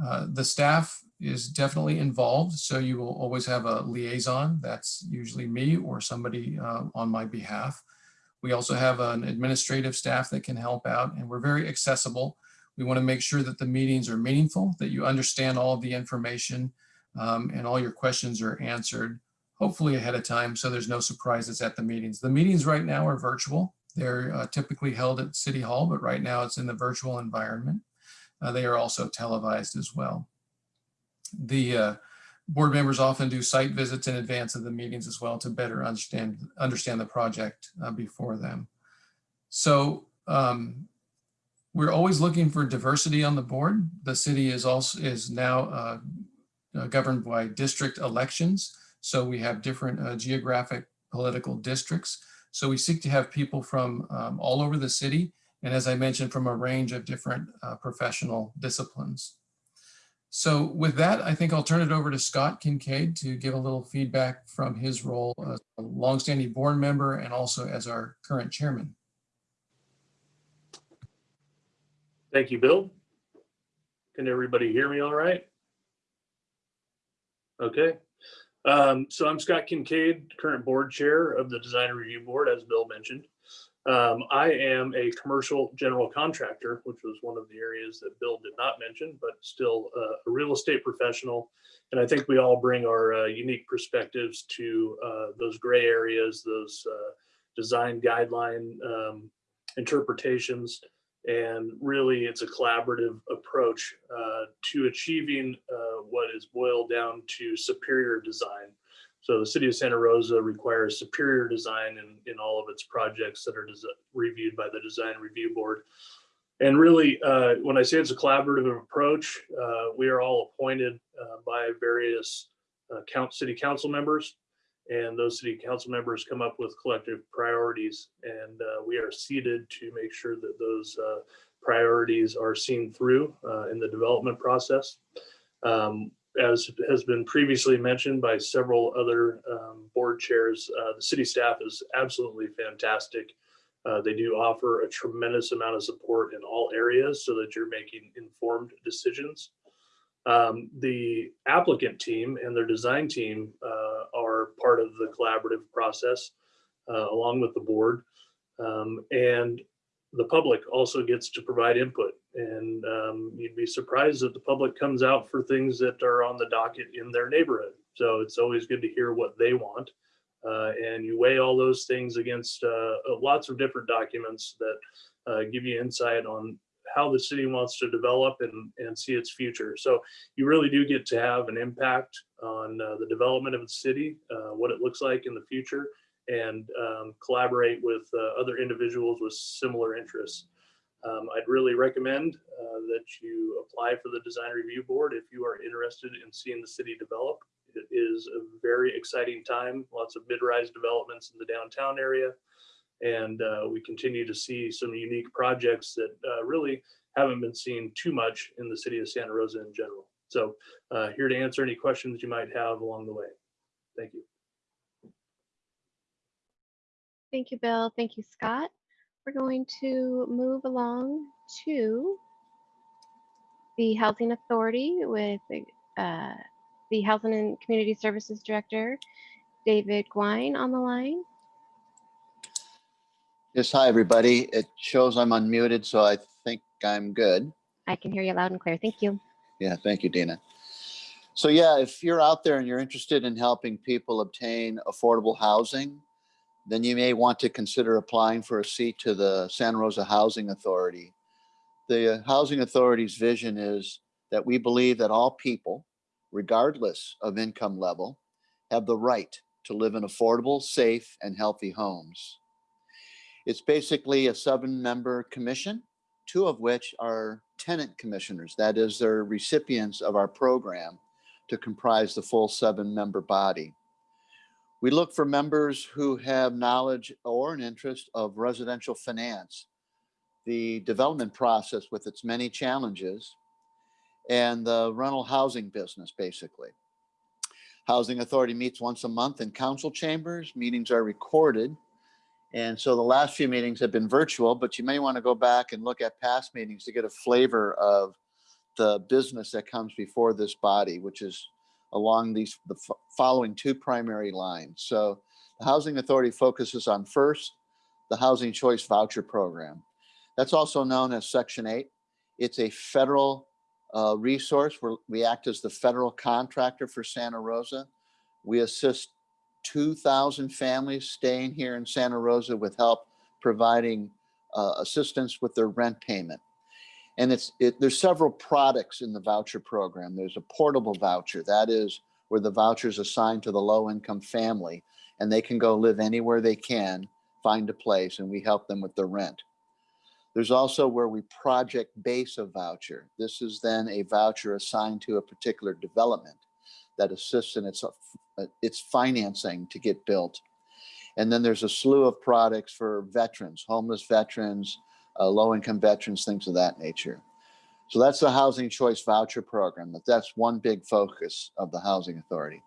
Uh, the staff is definitely involved. So you will always have a liaison. That's usually me or somebody uh, on my behalf. We also have an administrative staff that can help out and we're very accessible. We want to make sure that the meetings are meaningful, that you understand all of the information um, and all your questions are answered, hopefully ahead of time, so there's no surprises at the meetings. The meetings right now are virtual. They're uh, typically held at City Hall, but right now it's in the virtual environment. Uh, they are also televised as well. The uh, board members often do site visits in advance of the meetings as well to better understand, understand the project uh, before them. So um, we're always looking for diversity on the board. The city is also is now uh, governed by district elections. So we have different uh, geographic political districts. So we seek to have people from um, all over the city. And as I mentioned, from a range of different uh, professional disciplines. So with that, I think I'll turn it over to Scott Kincaid to give a little feedback from his role as a longstanding board member and also as our current chairman. Thank you, Bill. Can everybody hear me all right? Okay. Um, so I'm Scott Kincaid, current board chair of the Design Review Board, as Bill mentioned. Um, I am a commercial general contractor, which was one of the areas that Bill did not mention, but still uh, a real estate professional. And I think we all bring our uh, unique perspectives to uh, those gray areas, those uh, design guideline um, interpretations and really, it's a collaborative approach uh, to achieving uh, what is boiled down to superior design. So the city of Santa Rosa requires superior design in, in all of its projects that are reviewed by the design review board. And really, uh, when I say it's a collaborative approach, uh, we are all appointed uh, by various uh, count city council members. And those city council members come up with collective priorities. And uh, we are seated to make sure that those uh, priorities are seen through uh, in the development process. Um, As has been previously mentioned by several other um, board chairs, uh, the city staff is absolutely fantastic. Uh, They do offer a tremendous amount of support in all areas so that you're making informed decisions. Um, the applicant team and their design team uh, are part of the collaborative process uh, along with the board. Um, and the public also gets to provide input. And um, you'd be surprised that the public comes out for things that are on the docket in their neighborhood. So it's always good to hear what they want. Uh, and you weigh all those things against uh, lots of different documents that uh, give you insight on how the city wants to develop and, and see its future. So you really do get to have an impact on uh, the development of the city, uh, what it looks like in the future, and um, collaborate with uh, other individuals with similar interests. Um, I'd really recommend uh, that you apply for the design review board if you are interested in seeing the city develop. It is a very exciting time, lots of mid-rise developments in the downtown area. And uh, we continue to see some unique projects that uh, really haven't been seen too much in the city of Santa Rosa in general. So uh, here to answer any questions you might have along the way. Thank you. Thank you, Bill. Thank you, Scott. We're going to move along to the Housing Authority with uh, the Housing and Community Services Director, David Gouin on the line. Yes, hi, everybody. It shows I'm unmuted, so I think I'm good. I can hear you loud and clear. Thank you. Yeah, thank you, Dina. So yeah, if you're out there and you're interested in helping people obtain affordable housing, then you may want to consider applying for a seat to the Santa Rosa Housing Authority. The Housing Authority's vision is that we believe that all people, regardless of income level, have the right to live in affordable, safe, and healthy homes. It's basically a seven-member commission, two of which are tenant commissioners. That is, they're recipients of our program to comprise the full seven-member body. We look for members who have knowledge or an interest of residential finance, the development process with its many challenges, and the rental housing business, basically. Housing Authority meets once a month in council chambers. Meetings are recorded. And so the last few meetings have been virtual, but you may want to go back and look at past meetings to get a flavor of the business that comes before this body, which is along these the following two primary lines. So the Housing Authority focuses on first, the Housing Choice Voucher Program. That's also known as Section 8. It's a federal uh, resource where we act as the federal contractor for Santa Rosa. We assist 2,000 families staying here in Santa Rosa with help providing uh, assistance with their rent payment. And it's it, there's several products in the voucher program. There's a portable voucher that is where the voucher is assigned to the low income family and they can go live anywhere they can, find a place, and we help them with their rent. There's also where we project base a voucher. This is then a voucher assigned to a particular development that assists in its, uh, its financing to get built. And then there's a slew of products for veterans, homeless veterans, uh, low-income veterans, things of that nature. So that's the Housing Choice Voucher Program. That That's one big focus of the Housing Authority.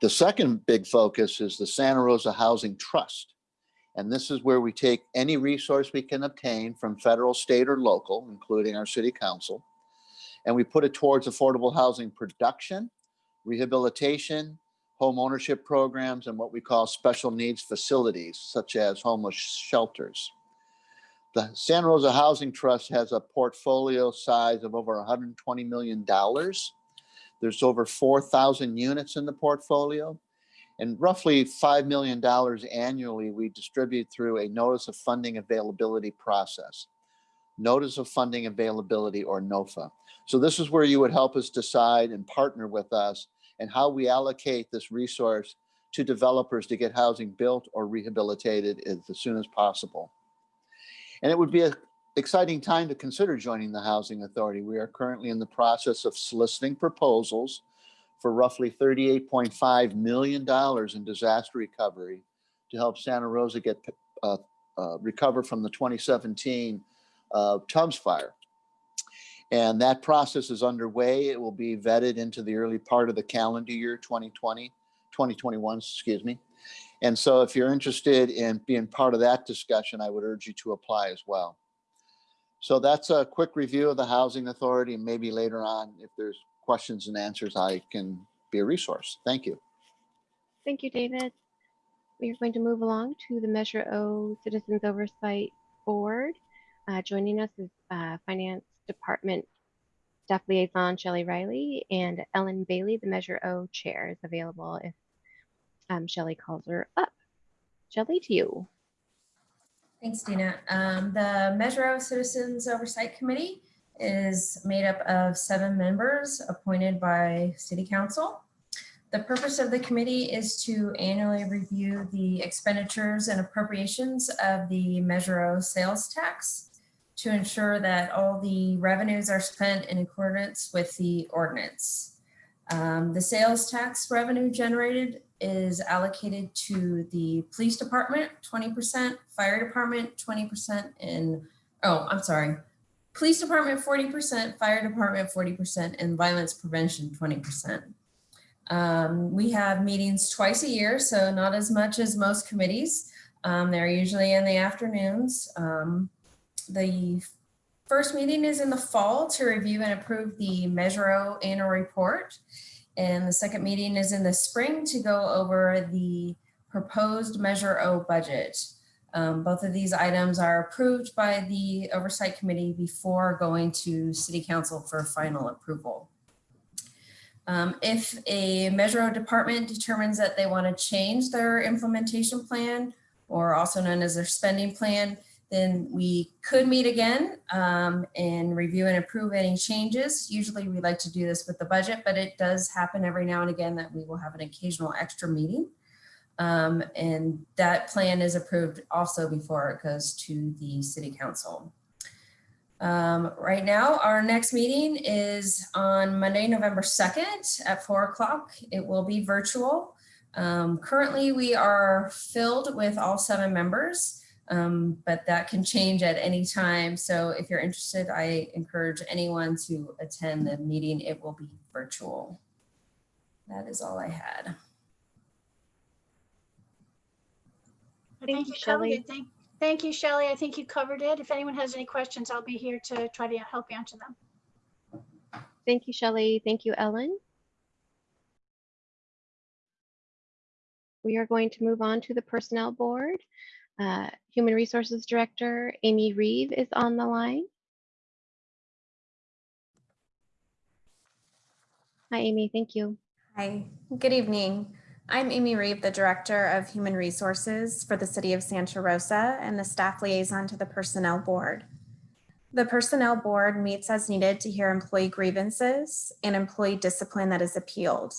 The second big focus is the Santa Rosa Housing Trust. And this is where we take any resource we can obtain from federal, state, or local, including our city council, and we put it towards affordable housing production, rehabilitation, home ownership programs, and what we call special needs facilities, such as homeless shelters. The Santa Rosa Housing Trust has a portfolio size of over $120 million. There's over 4,000 units in the portfolio. And roughly $5 million annually we distribute through a Notice of Funding Availability process. Notice of Funding Availability or NOFA. So this is where you would help us decide and partner with us and how we allocate this resource to developers to get housing built or rehabilitated as soon as possible. And it would be an exciting time to consider joining the Housing Authority. We are currently in the process of soliciting proposals for roughly $38.5 million in disaster recovery to help Santa Rosa get uh, uh, recover from the 2017 uh, Tubbs fire. And that process is underway. It will be vetted into the early part of the calendar year 2020, 2021, excuse me. And so if you're interested in being part of that discussion, I would urge you to apply as well. So that's a quick review of the Housing Authority and maybe later on, if there's questions and answers, I can be a resource. Thank you. Thank you, David. We are going to move along to the Measure O Citizens Oversight Board. Uh, joining us is uh, Finance Department Staff Liaison Shelley Riley and Ellen Bailey, the Measure O Chair, is available if um, calls her up. Shelley, to you. Thanks, Dina. Um, the Measure O Citizens Oversight Committee is made up of seven members appointed by City Council. The purpose of the committee is to annually review the expenditures and appropriations of the Measure O sales tax to ensure that all the revenues are spent in accordance with the ordinance. Um, the sales tax revenue generated is allocated to the police department, 20%, fire department, 20%, and, oh, I'm sorry, police department, 40%, fire department, 40%, and violence prevention, 20%. Um, we have meetings twice a year, so not as much as most committees. Um, they're usually in the afternoons. Um, the first meeting is in the fall to review and approve the Measure O annual report. And the second meeting is in the spring to go over the proposed Measure O budget. Um, both of these items are approved by the Oversight Committee before going to City Council for final approval. Um, if a Measure O department determines that they want to change their implementation plan, or also known as their spending plan, then we could meet again um, and review and approve any changes. Usually we like to do this with the budget, but it does happen every now and again that we will have an occasional extra meeting. Um, and that plan is approved also before it goes to the city council. Um, right now, our next meeting is on Monday, November 2nd at four o'clock. It will be virtual. Um, currently, we are filled with all seven members um, but that can change at any time. So if you're interested, I encourage anyone to attend the meeting. It will be virtual. That is all I had. Thank you, Shelley. Thank, thank you, Shelley. I think you covered it. If anyone has any questions, I'll be here to try to help answer them. Thank you, Shelley. Thank you, Ellen. We are going to move on to the Personnel Board. Uh, Human Resources Director Amy Reeve is on the line. Hi, Amy. Thank you. Hi, good evening. I'm Amy Reeve, the Director of Human Resources for the City of Santa Rosa and the staff liaison to the Personnel Board. The Personnel Board meets as needed to hear employee grievances and employee discipline that is appealed.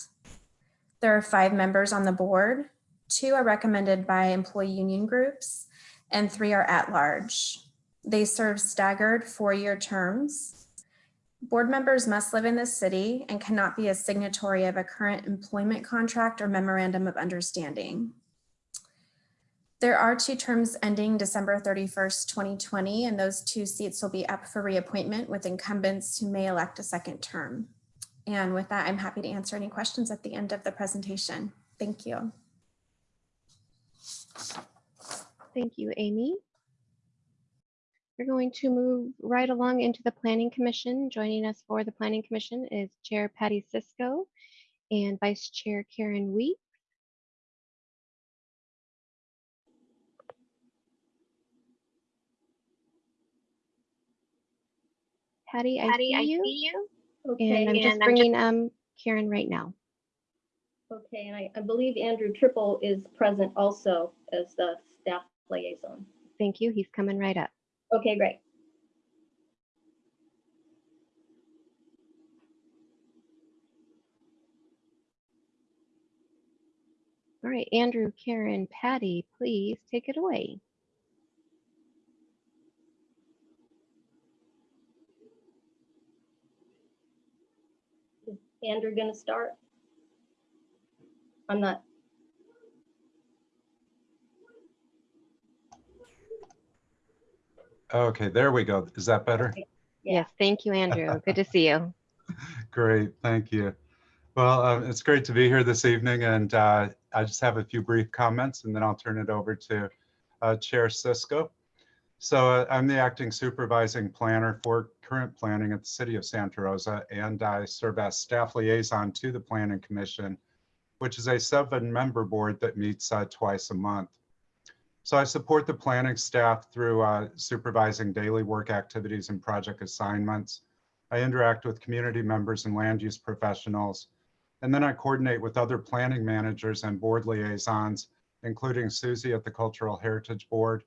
There are five members on the board, Two are recommended by employee union groups and three are at large. They serve staggered four-year terms. Board members must live in the city and cannot be a signatory of a current employment contract or memorandum of understanding. There are two terms ending December 31st, 2020, and those two seats will be up for reappointment with incumbents who may elect a second term. And with that, I'm happy to answer any questions at the end of the presentation. Thank you. Thank you, Amy. We're going to move right along into the Planning Commission. Joining us for the Planning Commission is Chair Patty Cisco and Vice Chair Karen Week. Patty, I, Patty, see, I you, see you. Okay, and I'm just I'm bringing um Karen right now. Okay, and I, I believe Andrew Trippel is present also as the staff liaison. Thank you. He's coming right up. Okay, great. All right, Andrew, Karen, Patty, please take it away. Is Andrew going to start? I'm not, Okay, there we go. Is that better? Yes, thank you, Andrew. Good to see you. Great, thank you. Well, um, it's great to be here this evening, and uh, I just have a few brief comments, and then I'll turn it over to uh, Chair Cisco. So uh, I'm the acting supervising planner for current planning at the City of Santa Rosa, and I serve as staff liaison to the Planning Commission, which is a seven-member board that meets uh, twice a month. So I support the planning staff through uh, supervising daily work activities and project assignments. I interact with community members and land use professionals. And then I coordinate with other planning managers and board liaisons, including Susie at the Cultural Heritage Board,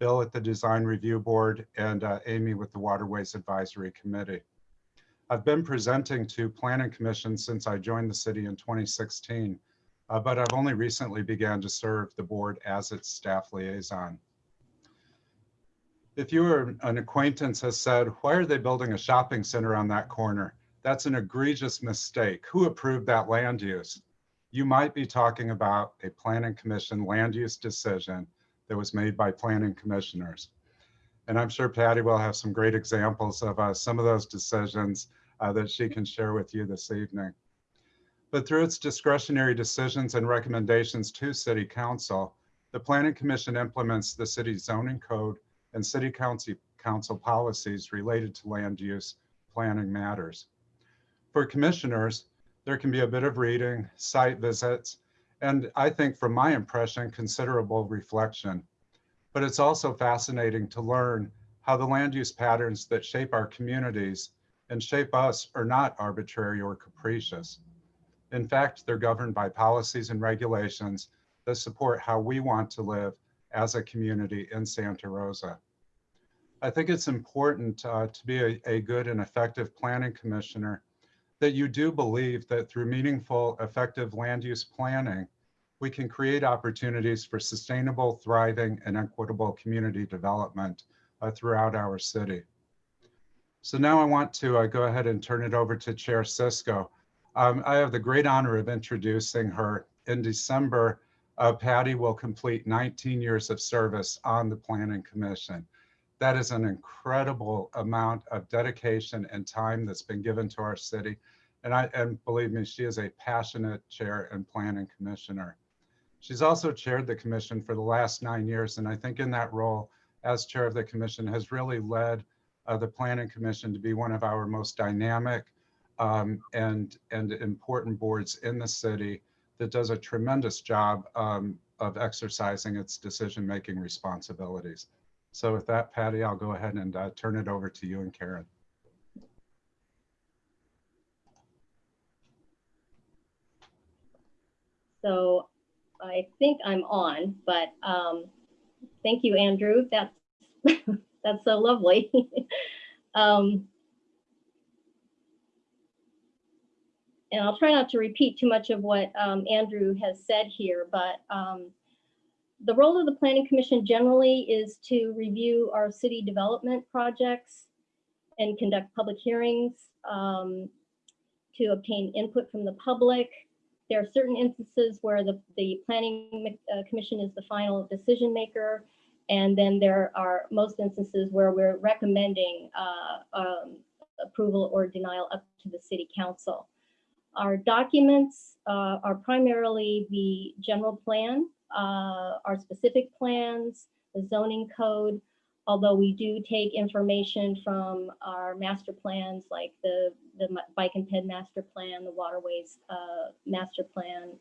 Bill at the Design Review Board, and uh, Amy with the Waterways Advisory Committee. I've been presenting to Planning Commission since I joined the city in 2016, uh, but I've only recently began to serve the board as its staff liaison. If you or an acquaintance has said, why are they building a shopping center on that corner? That's an egregious mistake. Who approved that land use? You might be talking about a planning commission land use decision that was made by planning commissioners. And I'm sure Patty will have some great examples of uh, some of those decisions uh, that she can share with you this evening. But through its discretionary decisions and recommendations to City Council, the Planning Commission implements the city's zoning code and City Council, council policies related to land use planning matters. For commissioners, there can be a bit of reading, site visits, and I think from my impression, considerable reflection. But it's also fascinating to learn how the land use patterns that shape our communities and shape us are not arbitrary or capricious. In fact, they're governed by policies and regulations that support how we want to live as a community in Santa Rosa. I think it's important uh, to be a, a good and effective planning commissioner that you do believe that through meaningful, effective land use planning, we can create opportunities for sustainable, thriving, and equitable community development uh, throughout our city. So now I want to uh, go ahead and turn it over to Chair Cisco. Um, I have the great honor of introducing her. In December, uh, Patty will complete 19 years of service on the Planning Commission. That is an incredible amount of dedication and time that's been given to our city. And I and believe me, she is a passionate chair and planning commissioner. She's also chaired the commission for the last nine years. And I think in that role as chair of the commission has really led uh, the planning commission to be one of our most dynamic um, and, and important boards in the city that does a tremendous job um, of exercising its decision-making responsibilities. So with that, Patty, I'll go ahead and uh, turn it over to you and Karen. so I think I'm on, but um, thank you, Andrew. That's, that's so lovely. um, and I'll try not to repeat too much of what um, Andrew has said here, but um, the role of the Planning Commission generally is to review our city development projects and conduct public hearings, um, to obtain input from the public. There are certain instances where the, the Planning uh, Commission is the final decision maker. And then there are most instances where we're recommending uh, um, approval or denial up to the City Council. Our documents uh, are primarily the general plan, uh, our specific plans, the zoning code, although we do take information from our master plans like the, the bike and ped master plan, the waterways uh, master plan.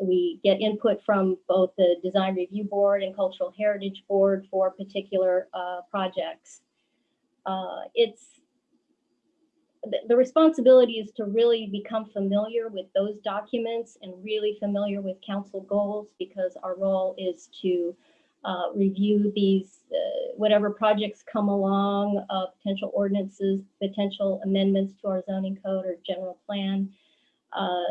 We get input from both the design review board and cultural heritage board for particular uh, projects. Uh, it's the, the responsibility is to really become familiar with those documents and really familiar with council goals because our role is to uh, review these, uh, whatever projects come along, potential ordinances, potential amendments to our zoning code or general plan, uh,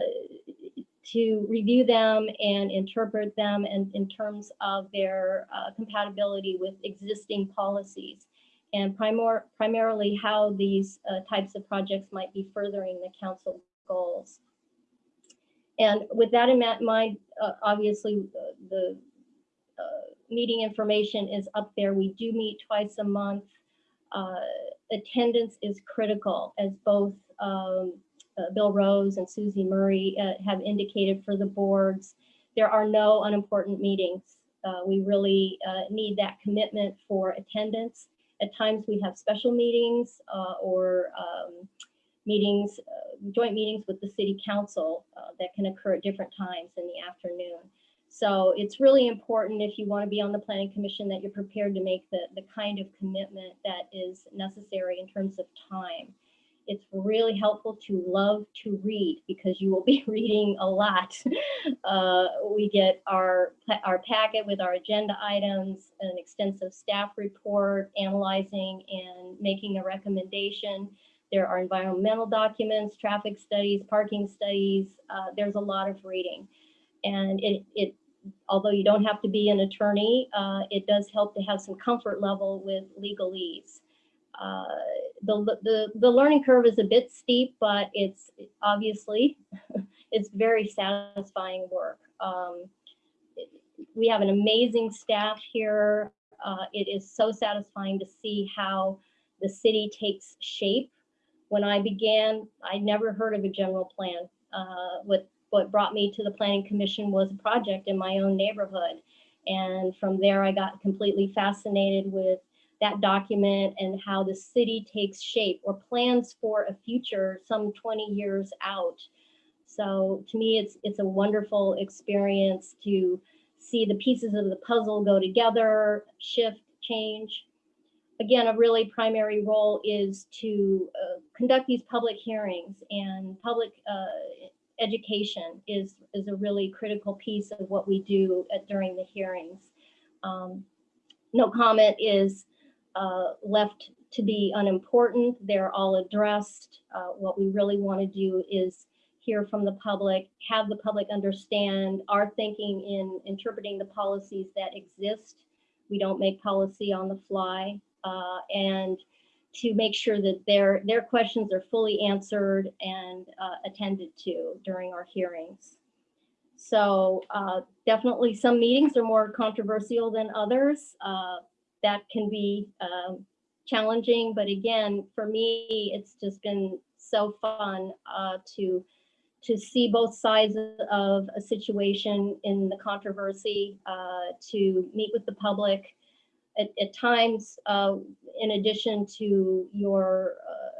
to review them and interpret them and in terms of their uh, compatibility with existing policies and primor primarily how these uh, types of projects might be furthering the council goals. And with that in mind, uh, obviously, uh, the uh, meeting information is up there. We do meet twice a month. Uh, Attendance is critical, as both um, Bill Rose and Susie Murray uh, have indicated for the boards. There are no unimportant meetings. Uh, We really uh, need that commitment for attendance. At times, we have special meetings uh, or um, meetings, uh, joint meetings with the city council uh, that can occur at different times in the afternoon. So it's really important if you want to be on the planning commission that you're prepared to make the, the kind of commitment that is necessary in terms of time. It's really helpful to love to read because you will be reading a lot. Uh, we get our, our packet with our agenda items, an extensive staff report, analyzing and making a recommendation. There are environmental documents, traffic studies, parking studies. Uh, there's a lot of reading. And it, it, although you don't have to be an attorney, uh, it does help to have some comfort level with legalese. Uh, the, the, the learning curve is a bit steep, but it's obviously, it's very satisfying work. Um, we have an amazing staff here. Uh, it is so satisfying to see how the city takes shape. When I began, I never heard of a general plan. Uh, what, what brought me to the planning commission was a project in my own neighborhood. And from there, I got completely fascinated with that document and how the city takes shape or plans for a future some 20 years out. So to me, it's it's a wonderful experience to see the pieces of the puzzle go together, shift, change. Again, a really primary role is to uh, conduct these public hearings and public uh, education is, is a really critical piece of what we do at, during the hearings. Um, no comment is uh, left to be unimportant. They're all addressed. Uh, what we really want to do is hear from the public, have the public understand our thinking in interpreting the policies that exist. We don't make policy on the fly. uh, and to make sure that their, their questions are fully answered and uh, attended to during our hearings. So uh, definitely some meetings are more controversial than others. That can be um, challenging, but again, for me, it's just been so fun uh, to to see both sides of a situation in the controversy, uh, to meet with the public. At, at times, uh, in addition to your uh,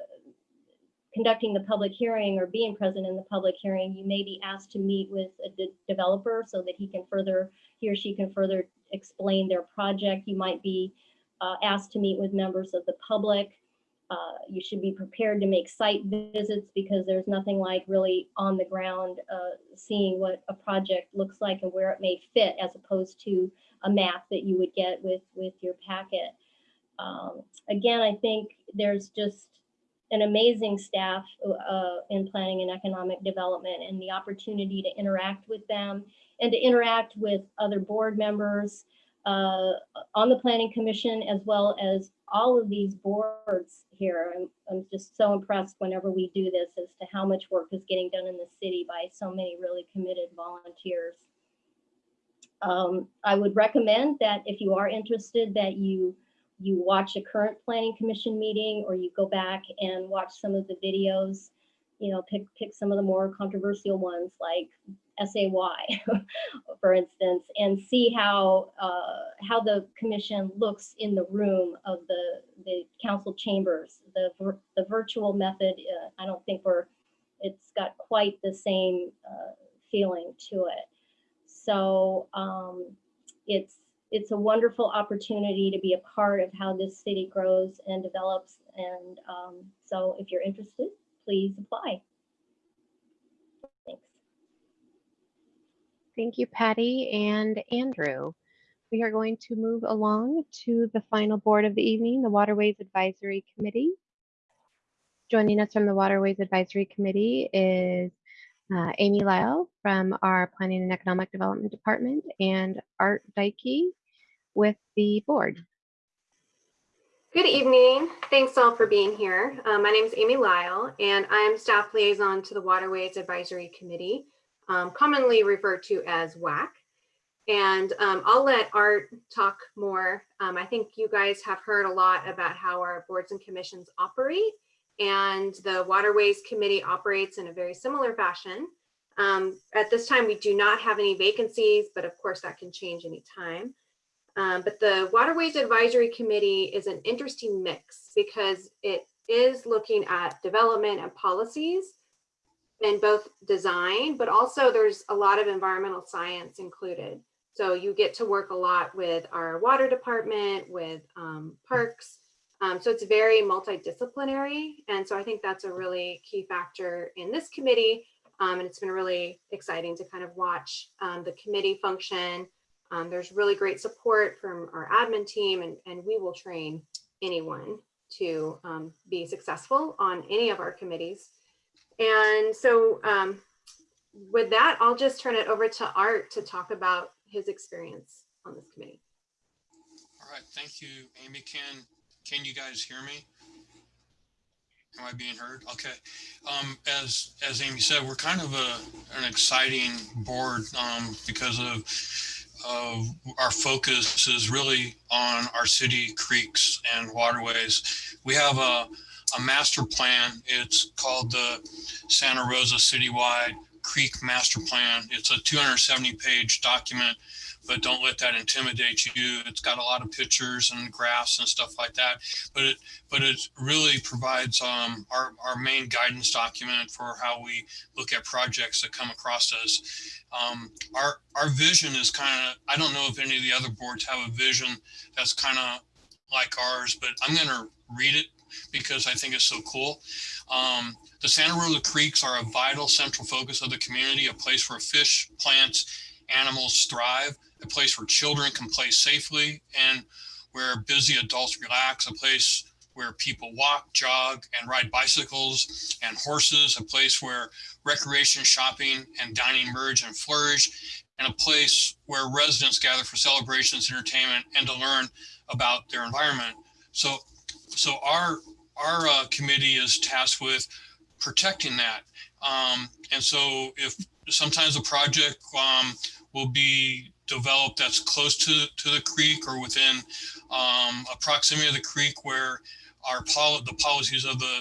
conducting the public hearing or being present in the public hearing, you may be asked to meet with a de- developer so that he can further, he or she can further explain their project. You might be uh, asked to meet with members of the public. Uh, you should be prepared to make site visits because there's nothing like really on the ground uh, seeing what a project looks like and where it may fit as opposed to a map that you would get with, with your packet. Um, again, I think there's just an amazing staff uh, in planning and economic development and the opportunity to interact with them and to interact with other board members uh, on the planning commission as well as all of these boards here. I'm, I'm just so impressed whenever we do this as to how much work is getting done in the city by so many really committed volunteers. Um, I would recommend that if you are interested that you you watch a current planning commission meeting or you go back and watch some of the videos, you know, pick pick some of the more controversial ones like SAY, for instance, and see how uh, how the commission looks in the room of the the council chambers. The the virtual method, uh, I don't think we're it's got quite the same uh, feeling to it. So um, it's it's a wonderful opportunity to be a part of how this city grows and develops. And um, so if you're interested, please apply. Thanks. Thank you, Patty and Andrew. We are going to move along to the final board of the evening, the Waterways Advisory Committee. Joining us from the Waterways Advisory Committee is uh, Amy Lyle from our Planning and Economic Development Department and Art Dykey with the board. Good evening. Thanks all for being here. Uh, my name is Amy Lyle, and I'm staff liaison to the Waterways Advisory Committee. um, commonly referred to as WAC. And um, I'll let Art talk more. Um, I think you guys have heard a lot about how our boards and commissions operate and the Waterways Committee operates in a very similar fashion. Um, at this time, we do not have any vacancies, but of course that can change anytime. Um, but the Waterways Advisory Committee is an interesting mix because it is looking at development and policies and both design, but also there's a lot of environmental science included. So you get to work a lot with our water department, with um, parks. Um, so it's very multidisciplinary. And so I think that's a really key factor in this committee. Um, and it's been really exciting to kind of watch um, the committee function. Um, there's really great support from our admin team and, and we will train anyone to um, be successful on any of our committees. And so um, with that, I'll just turn it over to Art to talk about his experience on this committee. All right, thank you, Amy. Can can you guys hear me? Am I being heard? Okay. Um, as as Amy said, we're kind of a an exciting board um, because of of our focus is really on our city creeks and waterways. We have a a master plan. It's called the Santa Rosa Citywide Creek Master Plan. It's a 270 page document, but don't let that intimidate you. It's got a lot of pictures and graphs and stuff like that, but it but it really provides um, our, our main guidance document for how we look at projects that come across us. Um, our, our vision is kind of, I don't know if any of the other boards have a vision that's kind of like ours, but I'm going to read it because I think it's so cool. Um, the Santa Rosa Creeks are a vital central focus of the community, a place where fish, plants, animals thrive, a place where children can play safely and where busy adults relax, a place where people walk, jog, and ride bicycles and horses, a place where recreation, shopping, and dining merge and flourish, and a place where residents gather for celebrations, entertainment, and to learn about their environment. So so our our uh, committee is tasked with protecting that. Um, and so if sometimes a project um, will be developed that's close to, to the creek or within um, a proximity of the creek where our the policies of the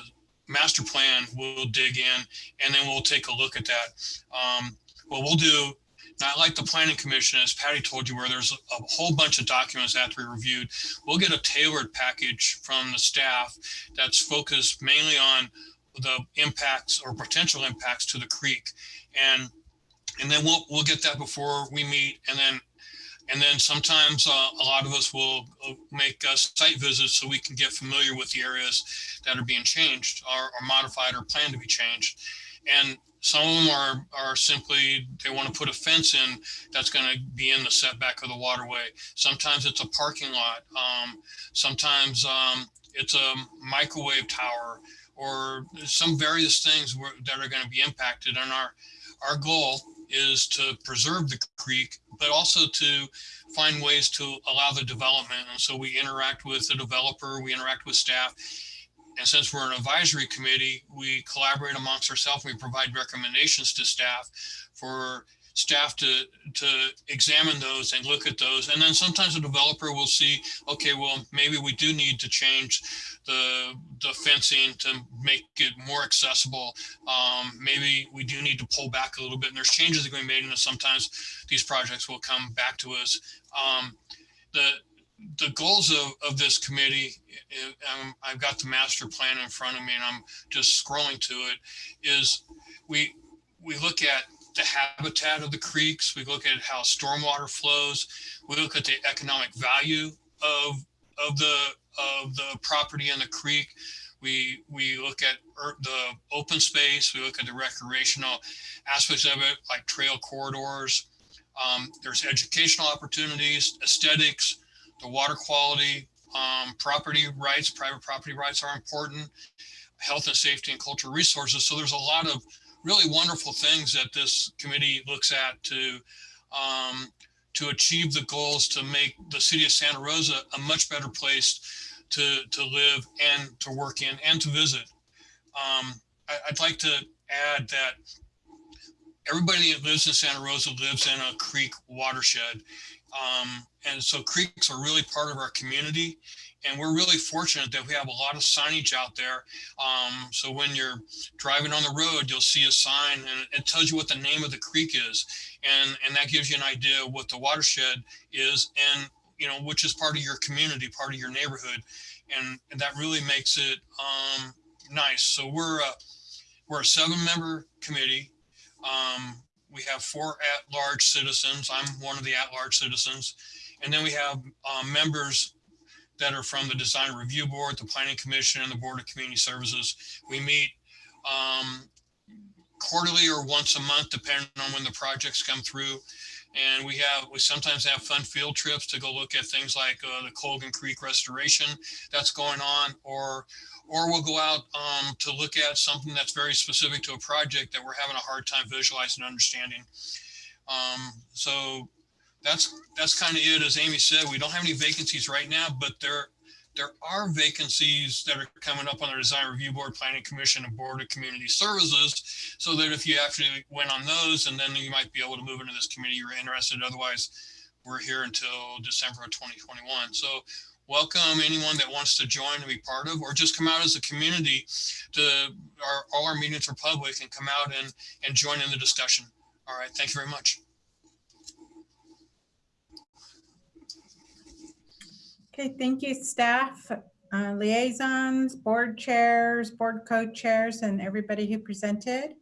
master plan will dig in and then we'll take a look at that. Um, what we'll do not like the planning commission, as Patty told you, where there's a, whole bunch of documents that be reviewed. We'll get a tailored package from the staff that's focused mainly on the impacts or potential impacts to the creek. And and then we'll we'll get that before we meet and then and then sometimes uh, a lot of us will make uh, site visits so we can get familiar with the areas that are being changed or, or modified or planned to be changed. And some of them are, are simply, they want to put a fence in that's going to be in the setback of the waterway. Sometimes it's a parking lot. Um, sometimes um, it's a microwave tower or some various things that are going to be impacted. And our, our goal is to preserve the creek, but also to find ways to allow the development. And so we interact with the developer, we interact with staff, and since we're an advisory committee, we collaborate amongst ourselves. We provide recommendations to staff for staff to to examine those and look at those. And then sometimes a developer will see, okay, well, maybe we do need to change the the fencing to make it more accessible. Um, maybe we do need to pull back a little bit. And there's changes that can be made, and sometimes these projects will come back to us. Um, the the goals of, of this committee, um, I've got the master plan in front of me and I'm just scrolling to it, is we, we look at the habitat of the creeks, we look at how stormwater flows, we look at the economic value of, of, the, of the property in the creek, we we look at the open space, we look at the recreational aspects of it, like trail corridors. Um, there's educational opportunities, aesthetics, the water quality, um, property rights, private property rights are important, health and safety and cultural resources. So there's a lot of really wonderful things that this committee looks at to um, to achieve the goals to make the city of Santa Rosa a much better place to, to live and to work in and to visit. Um, I, would like to add that everybody that lives in Santa Rosa lives in a creek watershed. Um, and so creeks are really part of our community. And we're really fortunate that we have a lot of signage out there. Um, so when you're driving on the road, you'll see a sign and it tells you what the name of the creek is. And, and that gives you an idea of what the watershed is and, you know, which is part of your community, part of your neighborhood. And, and that really makes it um, nice. So we're a, we're a seven member committee. Um, we have four at-large citizens. I'm one of the at-large citizens. And then we have um, members that are from the Design Review Board, the Planning Commission, and the Board of Community Services. We meet um, quarterly or once a month, depending on when the projects come through. And we have, we sometimes have fun field trips to go look at things like uh, the Colgan Creek restoration that's going on, or or we'll go out um, to look at something that's very specific to a project that we're having a hard time visualizing and understanding. Um, so that's that's kind of it. As Amy said, we don't have any vacancies right now, but there there are vacancies that are coming up on the Design Review Board, Planning Commission, and Board of Community Services, so that if you actually went on those, and then you might be able to move into this committee you're interested. Otherwise, we're here until December of 2021. So welcome anyone that wants to join and be part of, or just come out as a community to our, all our meetings are public and come out and, and join in the discussion. All right, thank you very much. Okay, thank you, staff, uh, liaisons, board chairs, board co-chairs, and everybody who presented.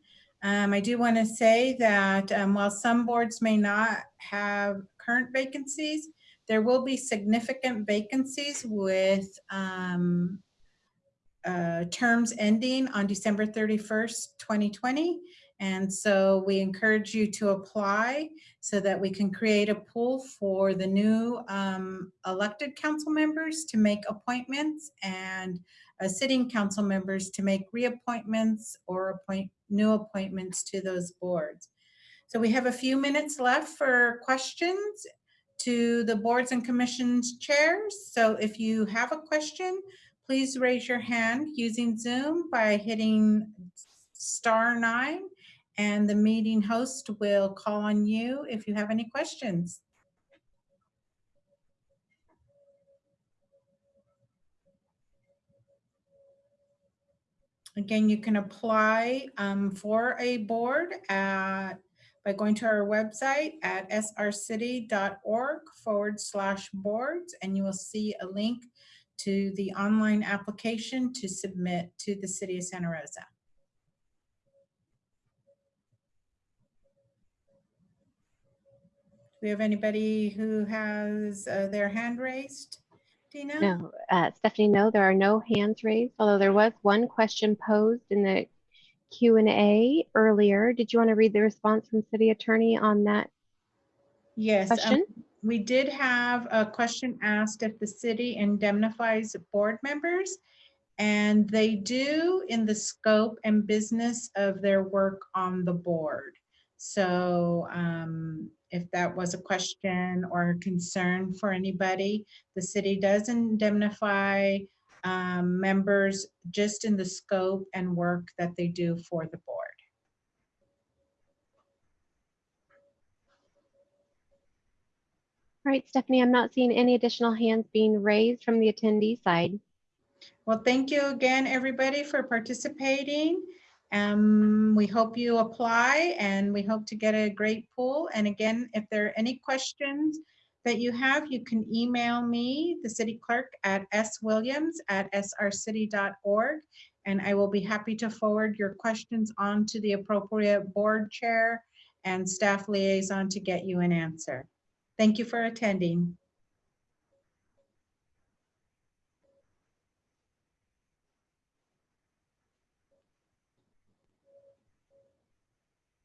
Um, I do want to say that um, while some boards may not have current vacancies, there will be significant vacancies with um, uh, terms ending on December 31st, 2020. And so we encourage you to apply so that we can create a pool for the new um, elected council members to make appointments and uh, sitting council members to make reappointments or appoint new appointments to those boards. So we have a few minutes left for questions to the boards and commissions chairs. So if you have a question, please raise your hand using Zoom by hitting star nine and the meeting host will call on you if you have any questions. Again, you can apply um, for a board at, by going to our website at srcity.org forward slash boards, and you will see a link to the online application to submit to the City of Santa Rosa. We have anybody who has uh, their hand raised? Dina? No, uh, Stephanie, no, there are no hands raised, although there was one question posed in the Q&A earlier. Did you want to read the response from City Attorney on that Yes. um, question? We did have a question asked if the city indemnifies board members. And they do in the scope and business of their work on the board. So um, if that was a question or a concern for anybody, the city does indemnify um, members just in the scope and work that they do for the board. All right, Stephanie, I'm not seeing any additional hands being raised from the attendee side. Well, thank you again, everybody, for participating. Um, we hope you apply and we hope to get a great pool. And again, if there are any questions that you have, you can email me, the city clerk at swilliams at srcity.org. And I will be happy to forward your questions on to the appropriate board chair and staff liaison to get you an answer. Thank you for attending.